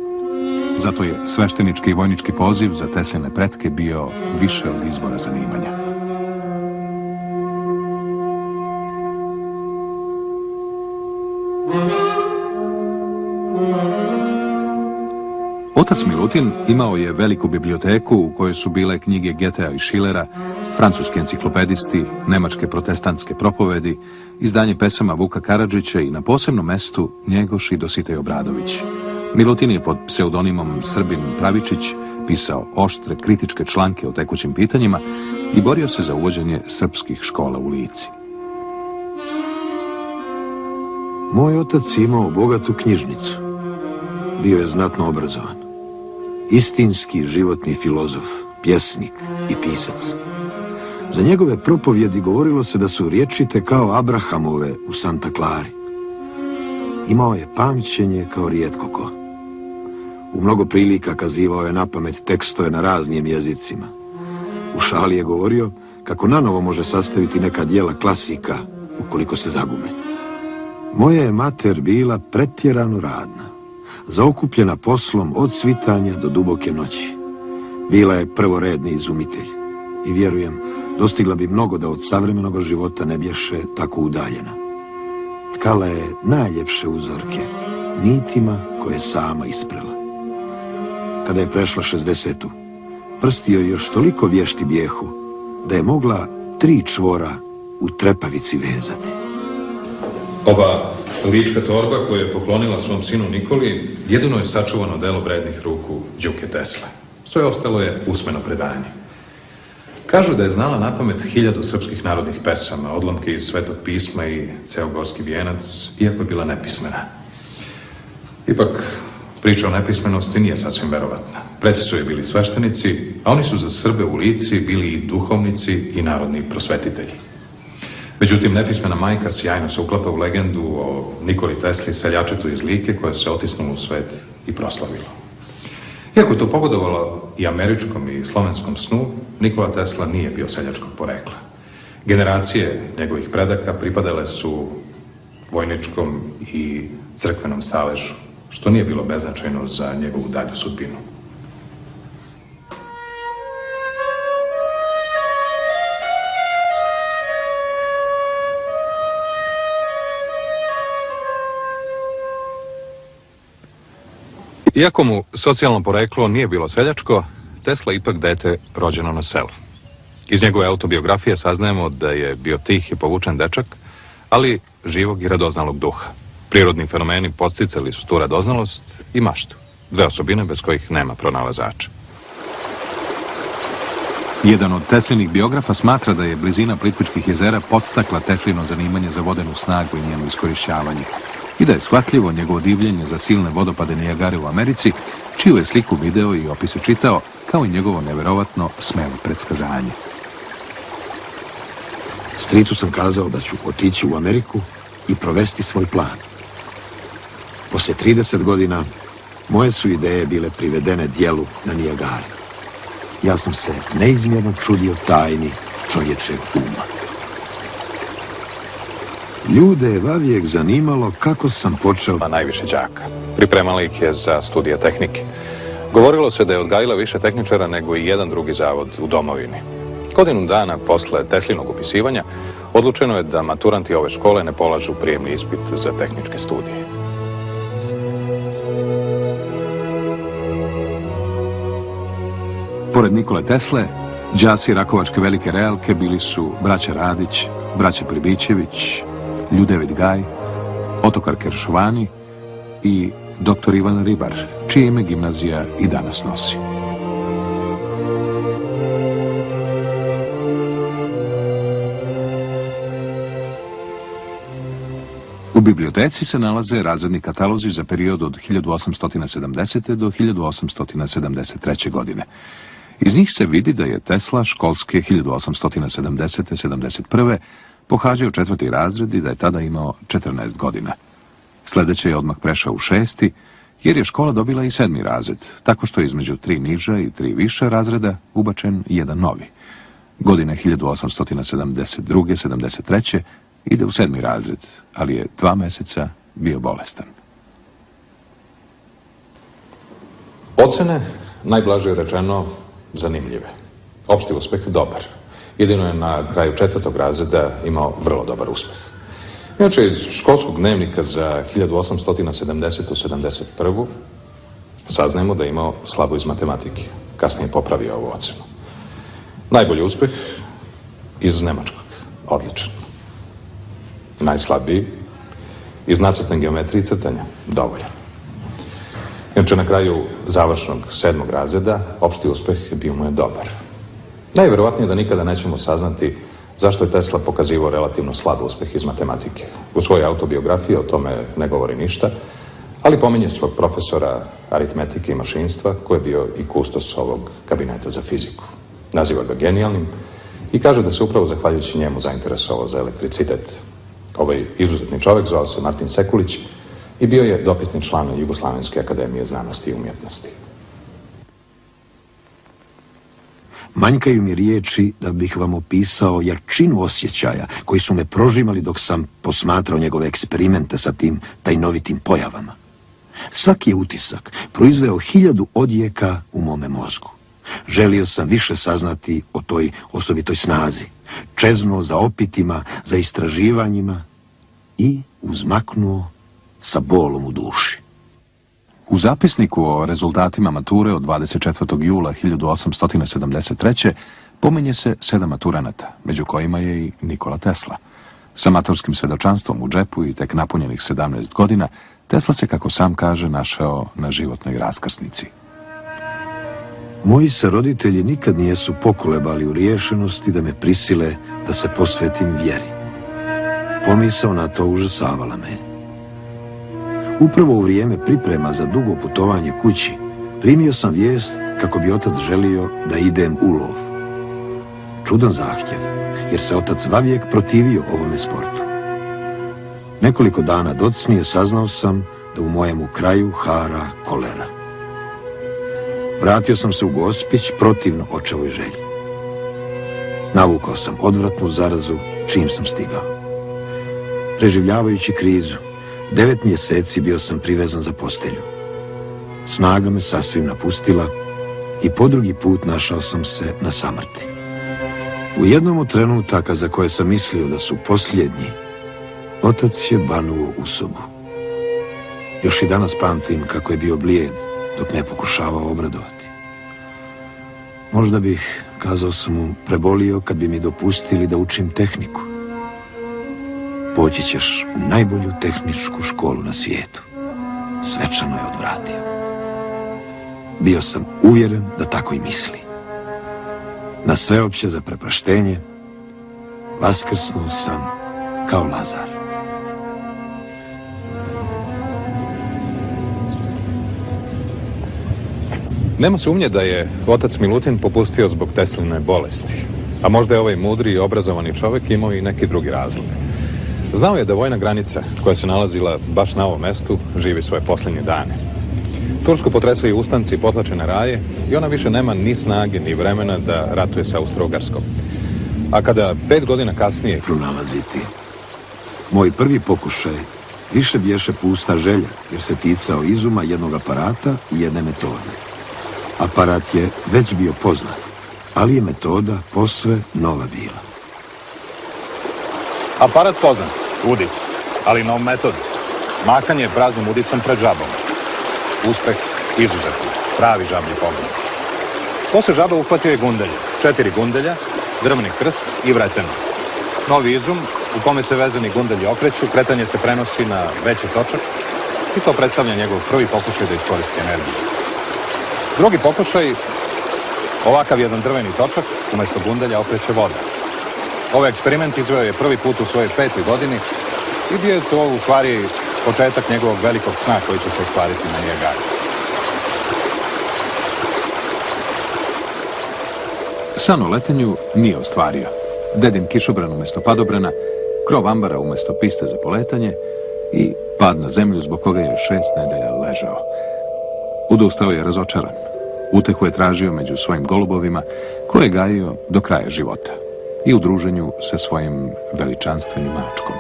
Zato je sveštenički i vojnički poziv za Tesline pretke bio više od izbora zanimanja. Otac Milutin imao je veliku biblioteku u kojoj su bile knjige Getea i Schillera, francuski enciklopedisti, nemačke protestantske propovedi, izdanje pesama Vuka Karadžića i na posebnom mestu Njegoš i Dositej Obradović. Milutin je pod pseudonimom Srbin Pravičić pisao oštre kritičke članke o tekućim pitanjima i borio se za uvođenje srpskih škola u Lici. Moj otac imao bogatu knjižnicu. Bio je znatno obrazovan. Istinski životni filozof, pjesnik i pisac. Za njegove propovjedi govorilo se da su riječite kao Abrahamove u Santa Clari. Imao je pamćenje kao rijetko ko. U mnogo prilika kazivao je na pamet tekstove na raznim jezicima. U šali je govorio kako nanovo može sastaviti neka dijela klasika ukoliko se zagube. Moja je mater bila pretjerano radna, zaokupljena poslom od svitanja do duboke noći. Bila je prvoredni izumitelj i vjerujem dostigla bi mnogo da od savremenog života ne bješe tako udaljena. Tkala je najljepše uzorke, nitima koje sama isprela. Kada je prešla 60 prsti joj još toliko vješti bijehu, da je mogla tri čvora u trepavici vezati. Ova lička torba koju je poklonila svom sinu Nikoli jedino je sačuvano delo vrednih ruku Đuke Tesle. Sve ostalo je usmeno predanje. Kažu da je znala na pamet hiljadu srpskih narodnih pesama, odlomke iz Svetog pisma i ceo gorski vijenac, iako je bila nepismena. Ipak, priča o nepismenosti nije sasvim verovatna. Preci su je bili sveštenici, a oni su za Srbe u lici bili i duhovnici i narodni prosvetitelji. Međutim, nepismena majka sjajno se uklapa u legendu o Nikoli Tesli, seljačetu iz Like, koja se otisnula u svet i proslavila. Iako je to pogodovalo i američkom i slovenskom snu, Nikola Tesla nije bio seljačkog porekla. Generacije njegovih predaka pripadale su vojničkom i crkvenom staležu, što nije bilo beznačajno za njegovu dalju sudbinu. Iako mu socijalno poreklo nije bilo seljačko, Tesla ipak dete rođeno na selu. Iz njegove autobiografije saznajemo da je bio tih i povučen dečak, ali živog i radoznalog duha. Prirodni fenomeni posticali su tu radoznalost i maštu, dve osobine bez kojih nema pronalazača. Jedan od Teslinih biografa smatra da je blizina Plitvičkih jezera podstakla Teslino zanimanje za vodenu snagu i njeno iskorišćavanje i da je shvatljivo njegovo divljenje za silne vodopade Nijagare u Americi, čiju je sliku video i opise čitao, kao i njegovo neverovatno smelo predskazanje. Stritu sam kazao da ću otići u Ameriku i provesti svoj plan. Poslije 30 godina moje su ideje bile privedene dijelu na Nijagari. Ja sam se neizmjerno čudio tajni čovječeg uma. Ljude je vavijek zanimalo kako sam počeo... Ma najviše đaka. Pripremali ih je za studije tehnike. Govorilo se da je odgajila više tehničara nego i jedan drugi zavod u domovini. Godinu dana posle Teslinog upisivanja odlučeno je da maturanti ove škole ne polažu prijemni ispit za tehničke studije. Pored Nikole Tesle, đaci Rakovačke velike realke bili su braća Radić, braća Pribićević, Ljudevid Gaj, Otokar Keršovani i dr. Ivan Ribar, čije ime gimnazija i danas nosi. U biblioteci se nalaze razredni katalozi za period od 1870. do 1873. godine. Iz njih se vidi da je Tesla školske 1870-71. Pohađao četvrti razred i da je tada imao 14 godina. Sljedeće je odmah prešao u šesti, jer je škola dobila i sedmi razred, tako što je između tri niža i tri više razreda ubačen jedan novi. Godine 1872-73. ide u sedmi razred, ali je dva mjeseca bio bolestan. Ocene, najblaže rečeno, zanimljive. Opšti uspeh dobar. Jedino je na kraju četvrtog razreda imao vrlo dobar uspeh. Inače, iz školskog dnevnika za 1870-71. saznajemo da je imao slabo iz matematike. Kasnije popravio ovu ocenu. Najbolji uspeh iz Nemačkog. Odličan. Najslabiji iz nacrtne geometrije i crtanja. Dovoljan. Inače, na kraju završnog sedmog razreda, opšti uspeh bio mu je dobar. Najvjerovatnije da nikada nećemo saznati zašto je Tesla pokazivao relativno slab uspeh iz matematike. U svojoj autobiografiji o tome ne govori ništa, ali pominje svog profesora aritmetike i mašinstva koji je bio i kustos ovog kabineta za fiziku. Naziva ga genijalnim i kaže da se upravo zahvaljujući njemu zainteresovao za elektricitet. Ovaj izuzetni čovjek zvao se Martin Sekulić i bio je dopisni član Jugoslavenske akademije znanosti i umjetnosti. Manjkaju mi riječi da bih vam opisao jarčinu osjećaja koji su me prožimali dok sam posmatrao njegove eksperimente sa tim tajnovitim pojavama. Svaki je utisak proizveo hiljadu odjeka u mome mozgu. Želio sam više saznati o toj osobitoj snazi. Čeznuo za opitima, za istraživanjima i uzmaknuo sa bolom u duši. U zapisniku o rezultatima mature od 24. jula 1873. pominje se sedam maturanata, među kojima je i Nikola Tesla. Sa matorskim svedočanstvom u džepu i tek napunjenih 17 godina, Tesla se, kako sam kaže, našao na životnoj raskrsnici. Moji se roditelji nikad nijesu pokolebali u riješenosti da me prisile da se posvetim vjeri. Pomisao na to užasavala me. Upravo u vrijeme priprema za dugo putovanje kući, primio sam vijest kako bi otac želio da idem u lov. Čudan zahtjev, jer se otac vavijek protivio ovome sportu. Nekoliko dana docnije saznao sam da u mojemu kraju hara kolera. Vratio sam se u Gospić protivno očevoj želji. Navukao sam odvratnu zarazu čim sam stigao. Preživljavajući krizu, Devet mjeseci bio sam privezan za postelju. Snaga me sasvim napustila i po drugi put našao sam se na samrti. U jednom od trenutaka za koje sam mislio da su posljednji, otac je banuo u sobu. Još i danas pamtim kako je bio blijed dok me pokušavao obradovati. Možda bih, kazao sam mu, prebolio kad bi mi dopustili da učim tehniku. Poći ćeš u najbolju tehničku školu na svijetu. Svečano je odvratio. Bio sam uvjeren da tako i misli. Na sveopće za prepraštenje vaskrsnuo sam kao Lazar. Nema sumnje da je otac Milutin popustio zbog Tesline bolesti. A možda je ovaj mudri i obrazovani čovjek imao i neki drugi razlog. Znao je da vojna granica, koja se nalazila baš na ovom mestu, živi svoje posljednje dane. Tursko potresaju ustanci potlačene raje i ona više nema ni snage ni vremena da ratuje sa Austro-Ugarskom. A kada pet godina kasnije... Pronalaziti. Moj prvi pokušaj više bješe pusta želja, jer se ticao izuma jednog aparata i jedne metode. Aparat je već bio poznat, ali je metoda posve nova bila. Aparat poznat, udica, ali nov metod. Makanje praznom udicom pred žabom. Uspeh izuzetno, pravi žablji pogled. Posle žaba uhvatio je gundelje, četiri gundelja, drvni krst i vreteno. Novi izum u kome se vezani gundelji okreću, kretanje se prenosi na veći točak i to predstavlja njegov prvi pokušaj da iskoristi energiju. Drugi pokušaj, ovakav jedan drveni točak, umjesto gundelja okreće voda. Ovaj eksperiment izveo je prvi put u svojoj petoj godini i bio je to u stvari početak njegovog velikog sna koji će se ostvariti na Nijegari. San o letenju nije ostvario. Dedin kišobran umjesto padobrana, krov ambara umjesto piste za poletanje i pad na zemlju zbog koga je šest nedelja ležao. Udustao je razočaran. Utehu je tražio među svojim golubovima koje je gajio do kraja života i u druženju sa svojim veličanstvenim mačkom.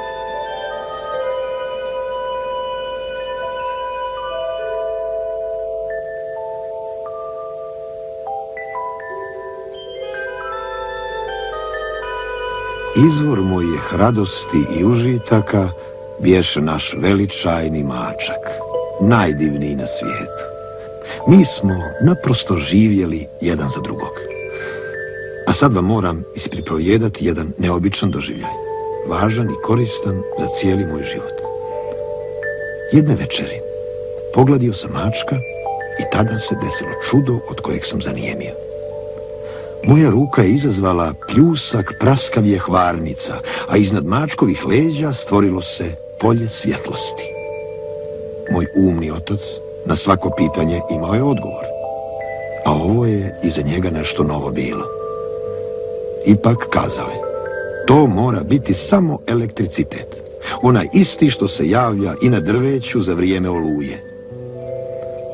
Izvor mojih radosti i užitaka bješe naš veličajni mačak, najdivniji na svijetu. Mi smo naprosto živjeli jedan za drugog. Sad vam moram ispriprojedati jedan neobičan doživljaj, važan i koristan za cijeli moj život. Jedne večeri pogladio sam mačka i tada se desilo čudo od kojeg sam zanijemio. Moja ruka je izazvala pljusak praskavije hvarnica, a iznad mačkovih leđa stvorilo se polje svjetlosti. Moj umni otac na svako pitanje imao je odgovor, a ovo je iza njega nešto novo bilo. Ipak kazao je, to mora biti samo elektricitet, onaj isti što se javlja i na drveću za vrijeme oluje.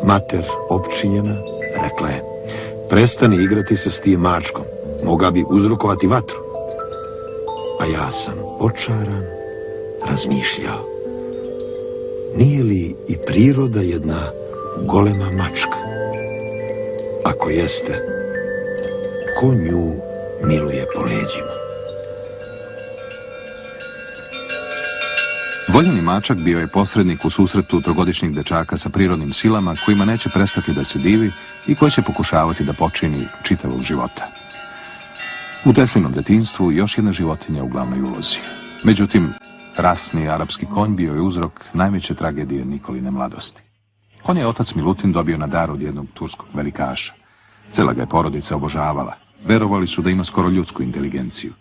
Mater opčinjena rekla je, Prestani igrati se s tim mačkom. Moga bi uzrokovati vatru. A ja sam očaran, razmišljao. Nije li i priroda jedna golema mačka? Ako jeste, ko nju miluje po leđima? Voljeni mačak bio je posrednik u susretu trogodišnjeg dečaka sa prirodnim silama kojima neće prestati da se divi i koji će pokušavati da počini čitavog života. U Teslinom detinstvu još jedna životinja u glavnoj ulozi. Međutim, rasni arapski konj bio je uzrok najveće tragedije Nikoline mladosti. Konj je otac Milutin dobio na dar od jednog turskog velikaša. Cela ga je porodica obožavala. Verovali su da ima skoro ljudsku inteligenciju.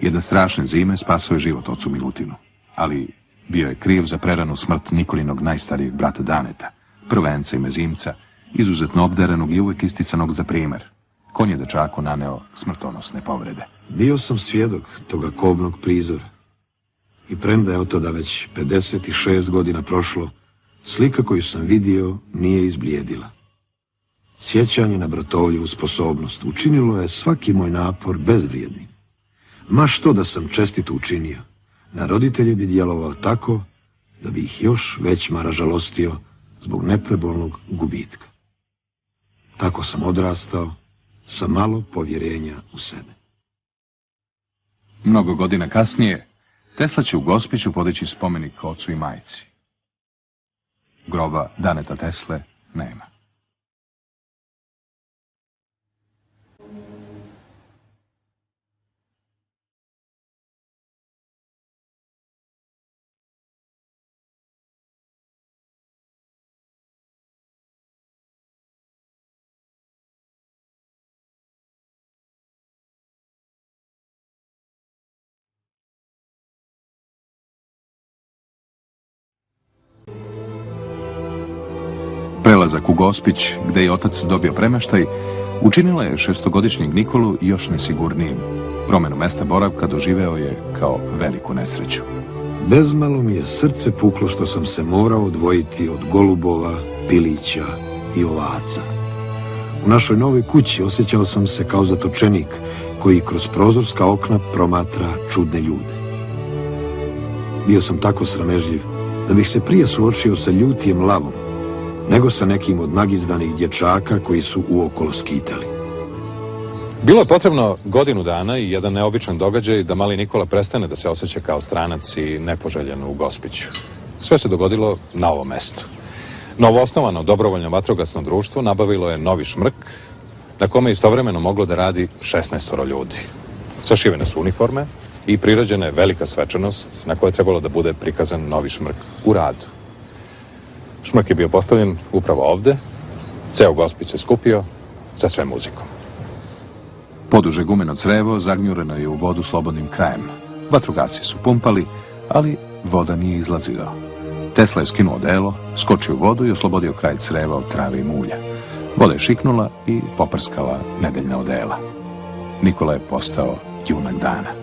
Jedna strašne zime spasao je život ocu Milutinu. Ali bio je kriv za preranu smrt Nikolinog najstarijeg brata Daneta, prvenca i mezimca, izuzetno obderenog i uvijek isticanog za primjer. Konj je dečaku naneo smrtonosne povrede. Bio sam svjedok toga kobnog prizora. I premda je od toda već 56 godina prošlo, slika koju sam vidio nije izblijedila. Sjećanje na bratovljivu sposobnost učinilo je svaki moj napor bezvrijednim. Ma što da sam čestito učinio, na roditelje bi djelovao tako da bi ih još već mara žalostio zbog neprebolnog gubitka. Tako sam odrastao sa malo povjerenja u sebe. Mnogo godina kasnije, Tesla će u Gospiću podići spomenik ocu i majci. Groba Daneta Tesle nema. Prelazak u Gospić, gdje je otac dobio premeštaj, učinila je šestogodišnjeg Nikolu još nesigurnijim. Promjenu mesta boravka doživeo je kao veliku nesreću. Bezmalo mi je srce puklo što sam se morao odvojiti od golubova, pilića i ovaca. U našoj novoj kući osjećao sam se kao zatočenik koji kroz prozorska okna promatra čudne ljude. Bio sam tako sramežljiv da bih se prije suočio sa ljutijem lavom, nego sa nekim od nagizdanih dječaka koji su uokolo skitali. Bilo je potrebno godinu dana i jedan neobičan događaj da mali Nikola prestane da se osjeća kao stranac i nepoželjen u Gospiću. Sve se dogodilo na ovom mestu. Novoosnovano dobrovoljno vatrogasno društvo nabavilo je novi šmrk na kome je istovremeno moglo da radi 16 ljudi. Sašivene su uniforme i prirađena je velika svečanost na kojoj je trebalo da bude prikazan novi šmrk u radu. Šmrk je bio postavljen upravo ovde, ceo Gospić se skupio sa sve muzikom. Poduže gumeno crevo zagnjureno je u vodu slobodnim krajem. Vatrogasci su pumpali, ali voda nije izlazila. Tesla je skinuo delo, skočio u vodu i oslobodio kraj creva od trave i mulja. Voda je šiknula i poprskala nedeljna odela. Nikola je postao junak dana.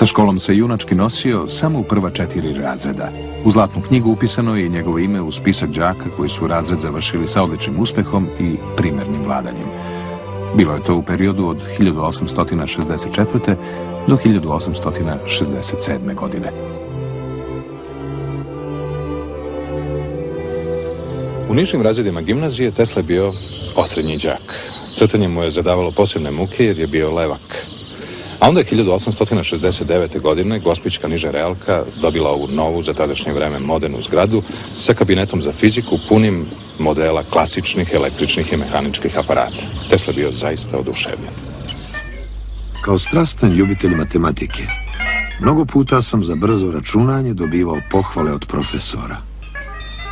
Sa školom se junački nosio samo u prva četiri razreda. U zlatnu knjigu upisano je i njegovo ime u spisak đaka koji su razred završili sa odličnim uspehom i primernim vladanjem. Bilo je to u periodu od 1864. do 1867. godine. U nižim razredima gimnazije Tesla je bio osrednji đak. Crtanje mu je zadavalo posebne muke jer je bio levak. A onda je 1869. godine Gospićka niža realka dobila ovu novu, za tadašnje vreme modernu zgradu sa kabinetom za fiziku punim modela klasičnih električnih i mehaničkih aparata. Tesla bio zaista oduševljen. Kao strastan ljubitelj matematike, mnogo puta sam za brzo računanje dobivao pohvale od profesora.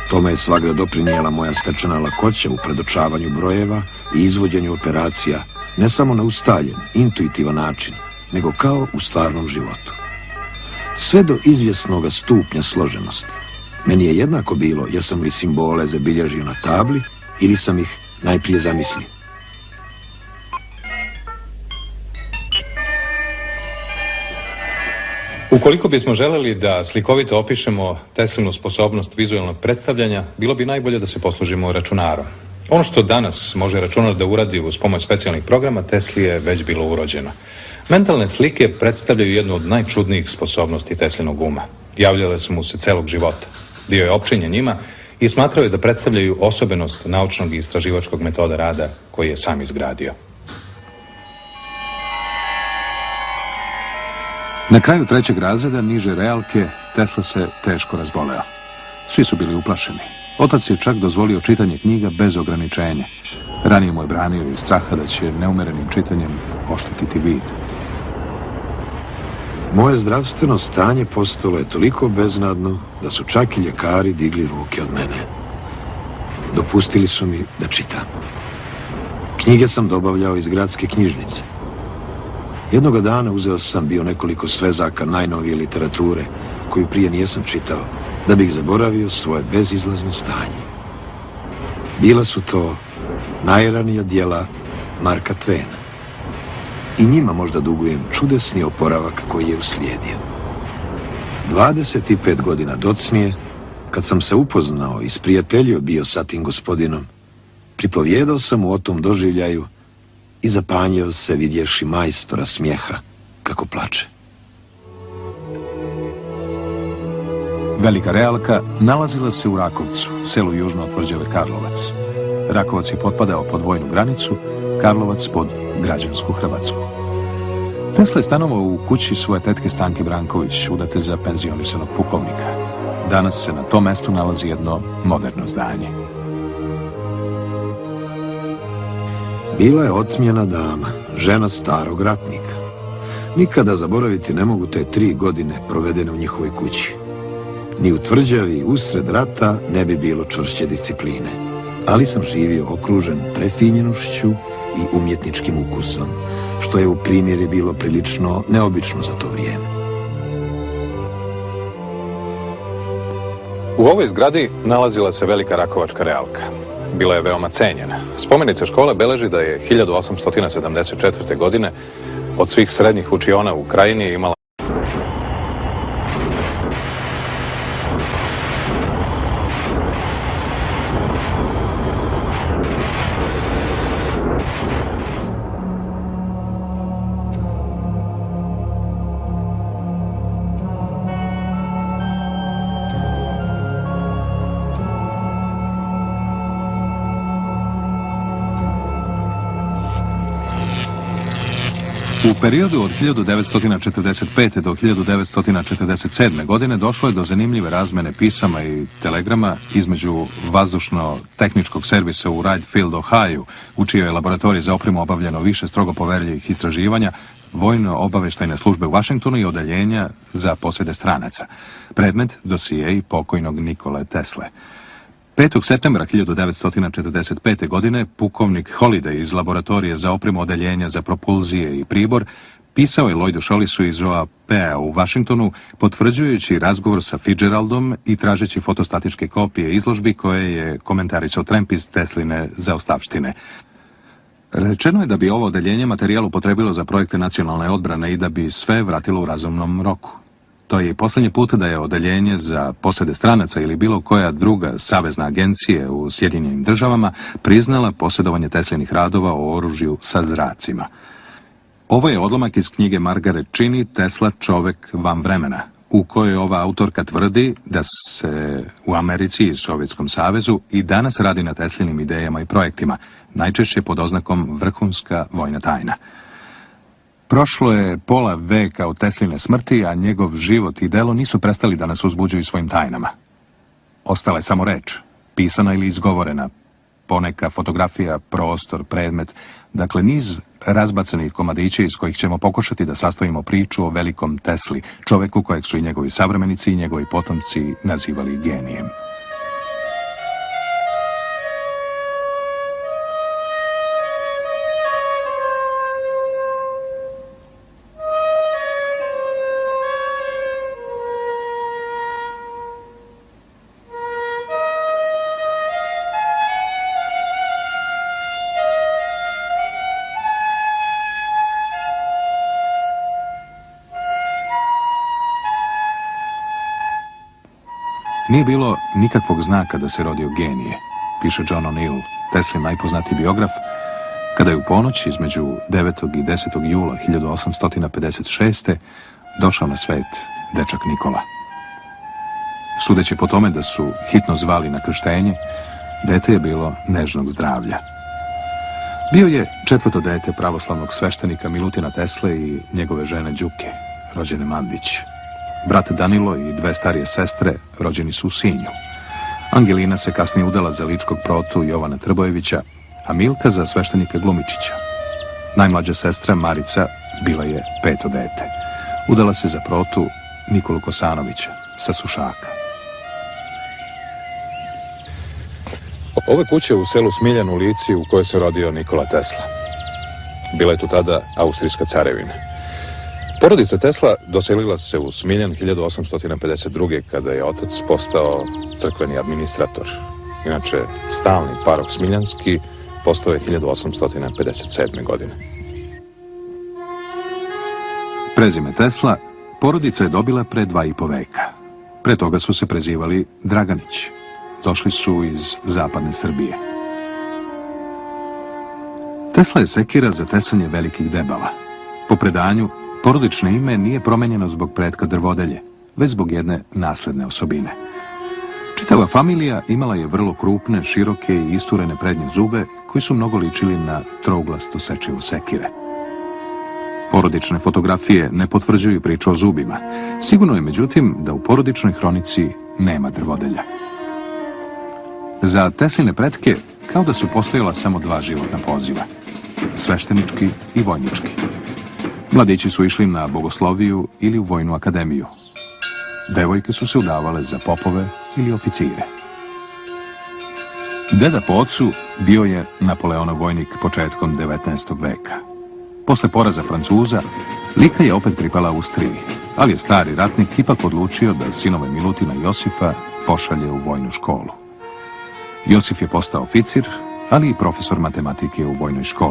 Tome je svakda doprinijela moja stečena lakoća u predočavanju brojeva i izvođenju operacija, ne samo na ustaljen, intuitivan način, nego kao u stvarnom životu. Sve do izvjesnog stupnja složenosti. Meni je jednako bilo jesam li simbole zabilježio na tabli ili sam ih najprije zamislio. Ukoliko bismo želeli da slikovito opišemo Teslinu sposobnost vizualnog predstavljanja, bilo bi najbolje da se poslužimo računarom. Ono što danas može računar da uradi uz pomoć specijalnih programa, Tesli je već bilo urođeno. Mentalne slike predstavljaju jednu od najčudnijih sposobnosti Teslinog uma. Javljale su mu se celog života. Bio je opčinjen njima i smatrao je da predstavljaju osobenost naučnog i istraživačkog metoda rada koji je sam izgradio. Na kraju trećeg razreda niže realke Tesla se teško razboleo. Svi su bili uplašeni. Otac je čak dozvolio čitanje knjiga bez ograničenja. Ranije mu je branio iz straha da će neumerenim čitanjem oštetiti vid. Moje zdravstveno stanje postalo je toliko beznadno da su čak i ljekari digli ruke od mene. Dopustili su mi da čitam. Knjige sam dobavljao iz gradske knjižnice. Jednoga dana uzeo sam bio nekoliko svezaka najnovije literature koju prije nijesam čitao da bih zaboravio svoje bezizlazno stanje. Bila su to najranija dijela Marka Tvena i njima možda dugujem čudesni oporavak koji je uslijedio. 25 godina docnije, kad sam se upoznao i sprijateljio bio sa tim gospodinom, pripovjedao sam mu o tom doživljaju i zapanjio se vidješi majstora smijeha kako plače. Velika realka nalazila se u Rakovcu, selu južno od tvrđave Karlovac. Rakovac je potpadao pod vojnu granicu, Karlovac pod građansku Hrvatsku. Tesla je stanovao u kući svoje tetke Stanke Branković, udate za penzionisanog pukovnika. Danas se na tom mestu nalazi jedno moderno zdanje. Bila je otmjena dama, žena starog ratnika. Nikada zaboraviti ne mogu te tri godine provedene u njihovoj kući. Ni u tvrđavi usred rata ne bi bilo čvršće discipline. Ali sam živio okružen prefinjenošću i umjetničkim ukusom, što je u primjeri bilo prilično neobično za to vrijeme. U ovoj zgradi nalazila se velika rakovačka realka. bila je veoma cenjena. Spomenica škole beleži da je 1874. godine od svih srednjih učiona u krajini imala periodu od 1945. do 1947. godine došlo je do zanimljive razmene pisama i telegrama između vazdušno-tehničkog servisa u Wright Field, Ohio, u čijoj je laboratoriji za opremu obavljeno više strogo poverljivih istraživanja, vojno-obaveštajne službe u Vašingtonu i odeljenja za posjede stranaca. Predmet dosije i pokojnog Nikole Tesle. 5. septembra 1945. godine pukovnik Holiday iz laboratorije za opremu odeljenja za propulzije i pribor pisao je Lloydu Šolisu iz OAP-a u Vašingtonu potvrđujući razgovor sa Fitzgeraldom i tražeći fotostatičke kopije izložbi koje je komentarisao Tremp iz Tesline za ostavštine. Rečeno je da bi ovo odeljenje materijal upotrebilo za projekte nacionalne odbrane i da bi sve vratilo u razumnom roku. To je i posljednji put da je odeljenje za posede stranaca ili bilo koja druga savezna agencije u Sjedinjenim državama priznala posjedovanje Teslinih radova o oružju sa zracima. Ovo je odlomak iz knjige Margaret Čini Tesla čovek van vremena, u kojoj ova autorka tvrdi da se u Americi i Sovjetskom savezu i danas radi na Teslinim idejama i projektima, najčešće pod oznakom vrhunska vojna tajna. Prošlo je pola veka od Tesline smrti, a njegov život i delo nisu prestali da nas uzbuđuju svojim tajnama. Ostala je samo reč, pisana ili izgovorena, poneka fotografija, prostor, predmet, dakle niz razbacanih komadića iz kojih ćemo pokušati da sastavimo priču o velikom Tesli, čoveku kojeg su i njegovi savremenici i njegovi potomci nazivali genijem. Nije bilo nikakvog znaka da se rodio genije, piše John O'Neill, Teslin najpoznatiji biograf, kada je u ponoć između 9. i 10. jula 1856. došao na svet dečak Nikola. Sudeći po tome da su hitno zvali na krštenje, dete je bilo nežnog zdravlja. Bio je četvrto dete pravoslavnog sveštenika Milutina Tesle i njegove žene Đuke, rođene Mandić. Brat Danilo i dve starije sestre rođeni su u Sinju. Angelina se kasnije udala za ličkog protu Jovana Trbojevića, a Milka za sveštenika Glumičića. Najmlađa sestra Marica bila je peto dete. Udala se za protu Nikolu Kosanovića sa Sušaka. Ove kuće u selu Smiljan u Lici u kojoj se rodio Nikola Tesla. Bila je tu tada Austrijska carevina. Porodica Tesla doselila se u Smiljan 1852. kada je otac postao crkveni administrator. Inače, stalni parok Smiljanski postao je 1857. godine. Prezime Tesla porodica je dobila pre dva i po veka. Pre toga su se prezivali Draganić. Došli su iz zapadne Srbije. Tesla je sekira za tesanje velikih debala. Po predanju, Porodično ime nije promenjeno zbog pretka drvodelje, već zbog jedne nasledne osobine. Čitava familija imala je vrlo krupne, široke i isturene prednje zube koji su mnogo ličili na trouglasto sečivo sekire. Porodične fotografije ne potvrđuju priču o zubima. Sigurno je međutim da u porodičnoj hronici nema drvodelja. Za Tesline pretke kao da su postojala samo dva životna poziva, sveštenički i vojnički. Mladići su išli na bogosloviju ili u vojnu akademiju. Devojke su se udavale za popove ili oficire. Deda po ocu bio je Napoleonov vojnik početkom 19. veka. Posle poraza Francuza, Lika je opet pripala Austriji, ali je stari ratnik ipak odlučio da sinove Milutina Josifa pošalje u vojnu školu. Josif je postao oficir, ali i profesor matematike u vojnoj školi.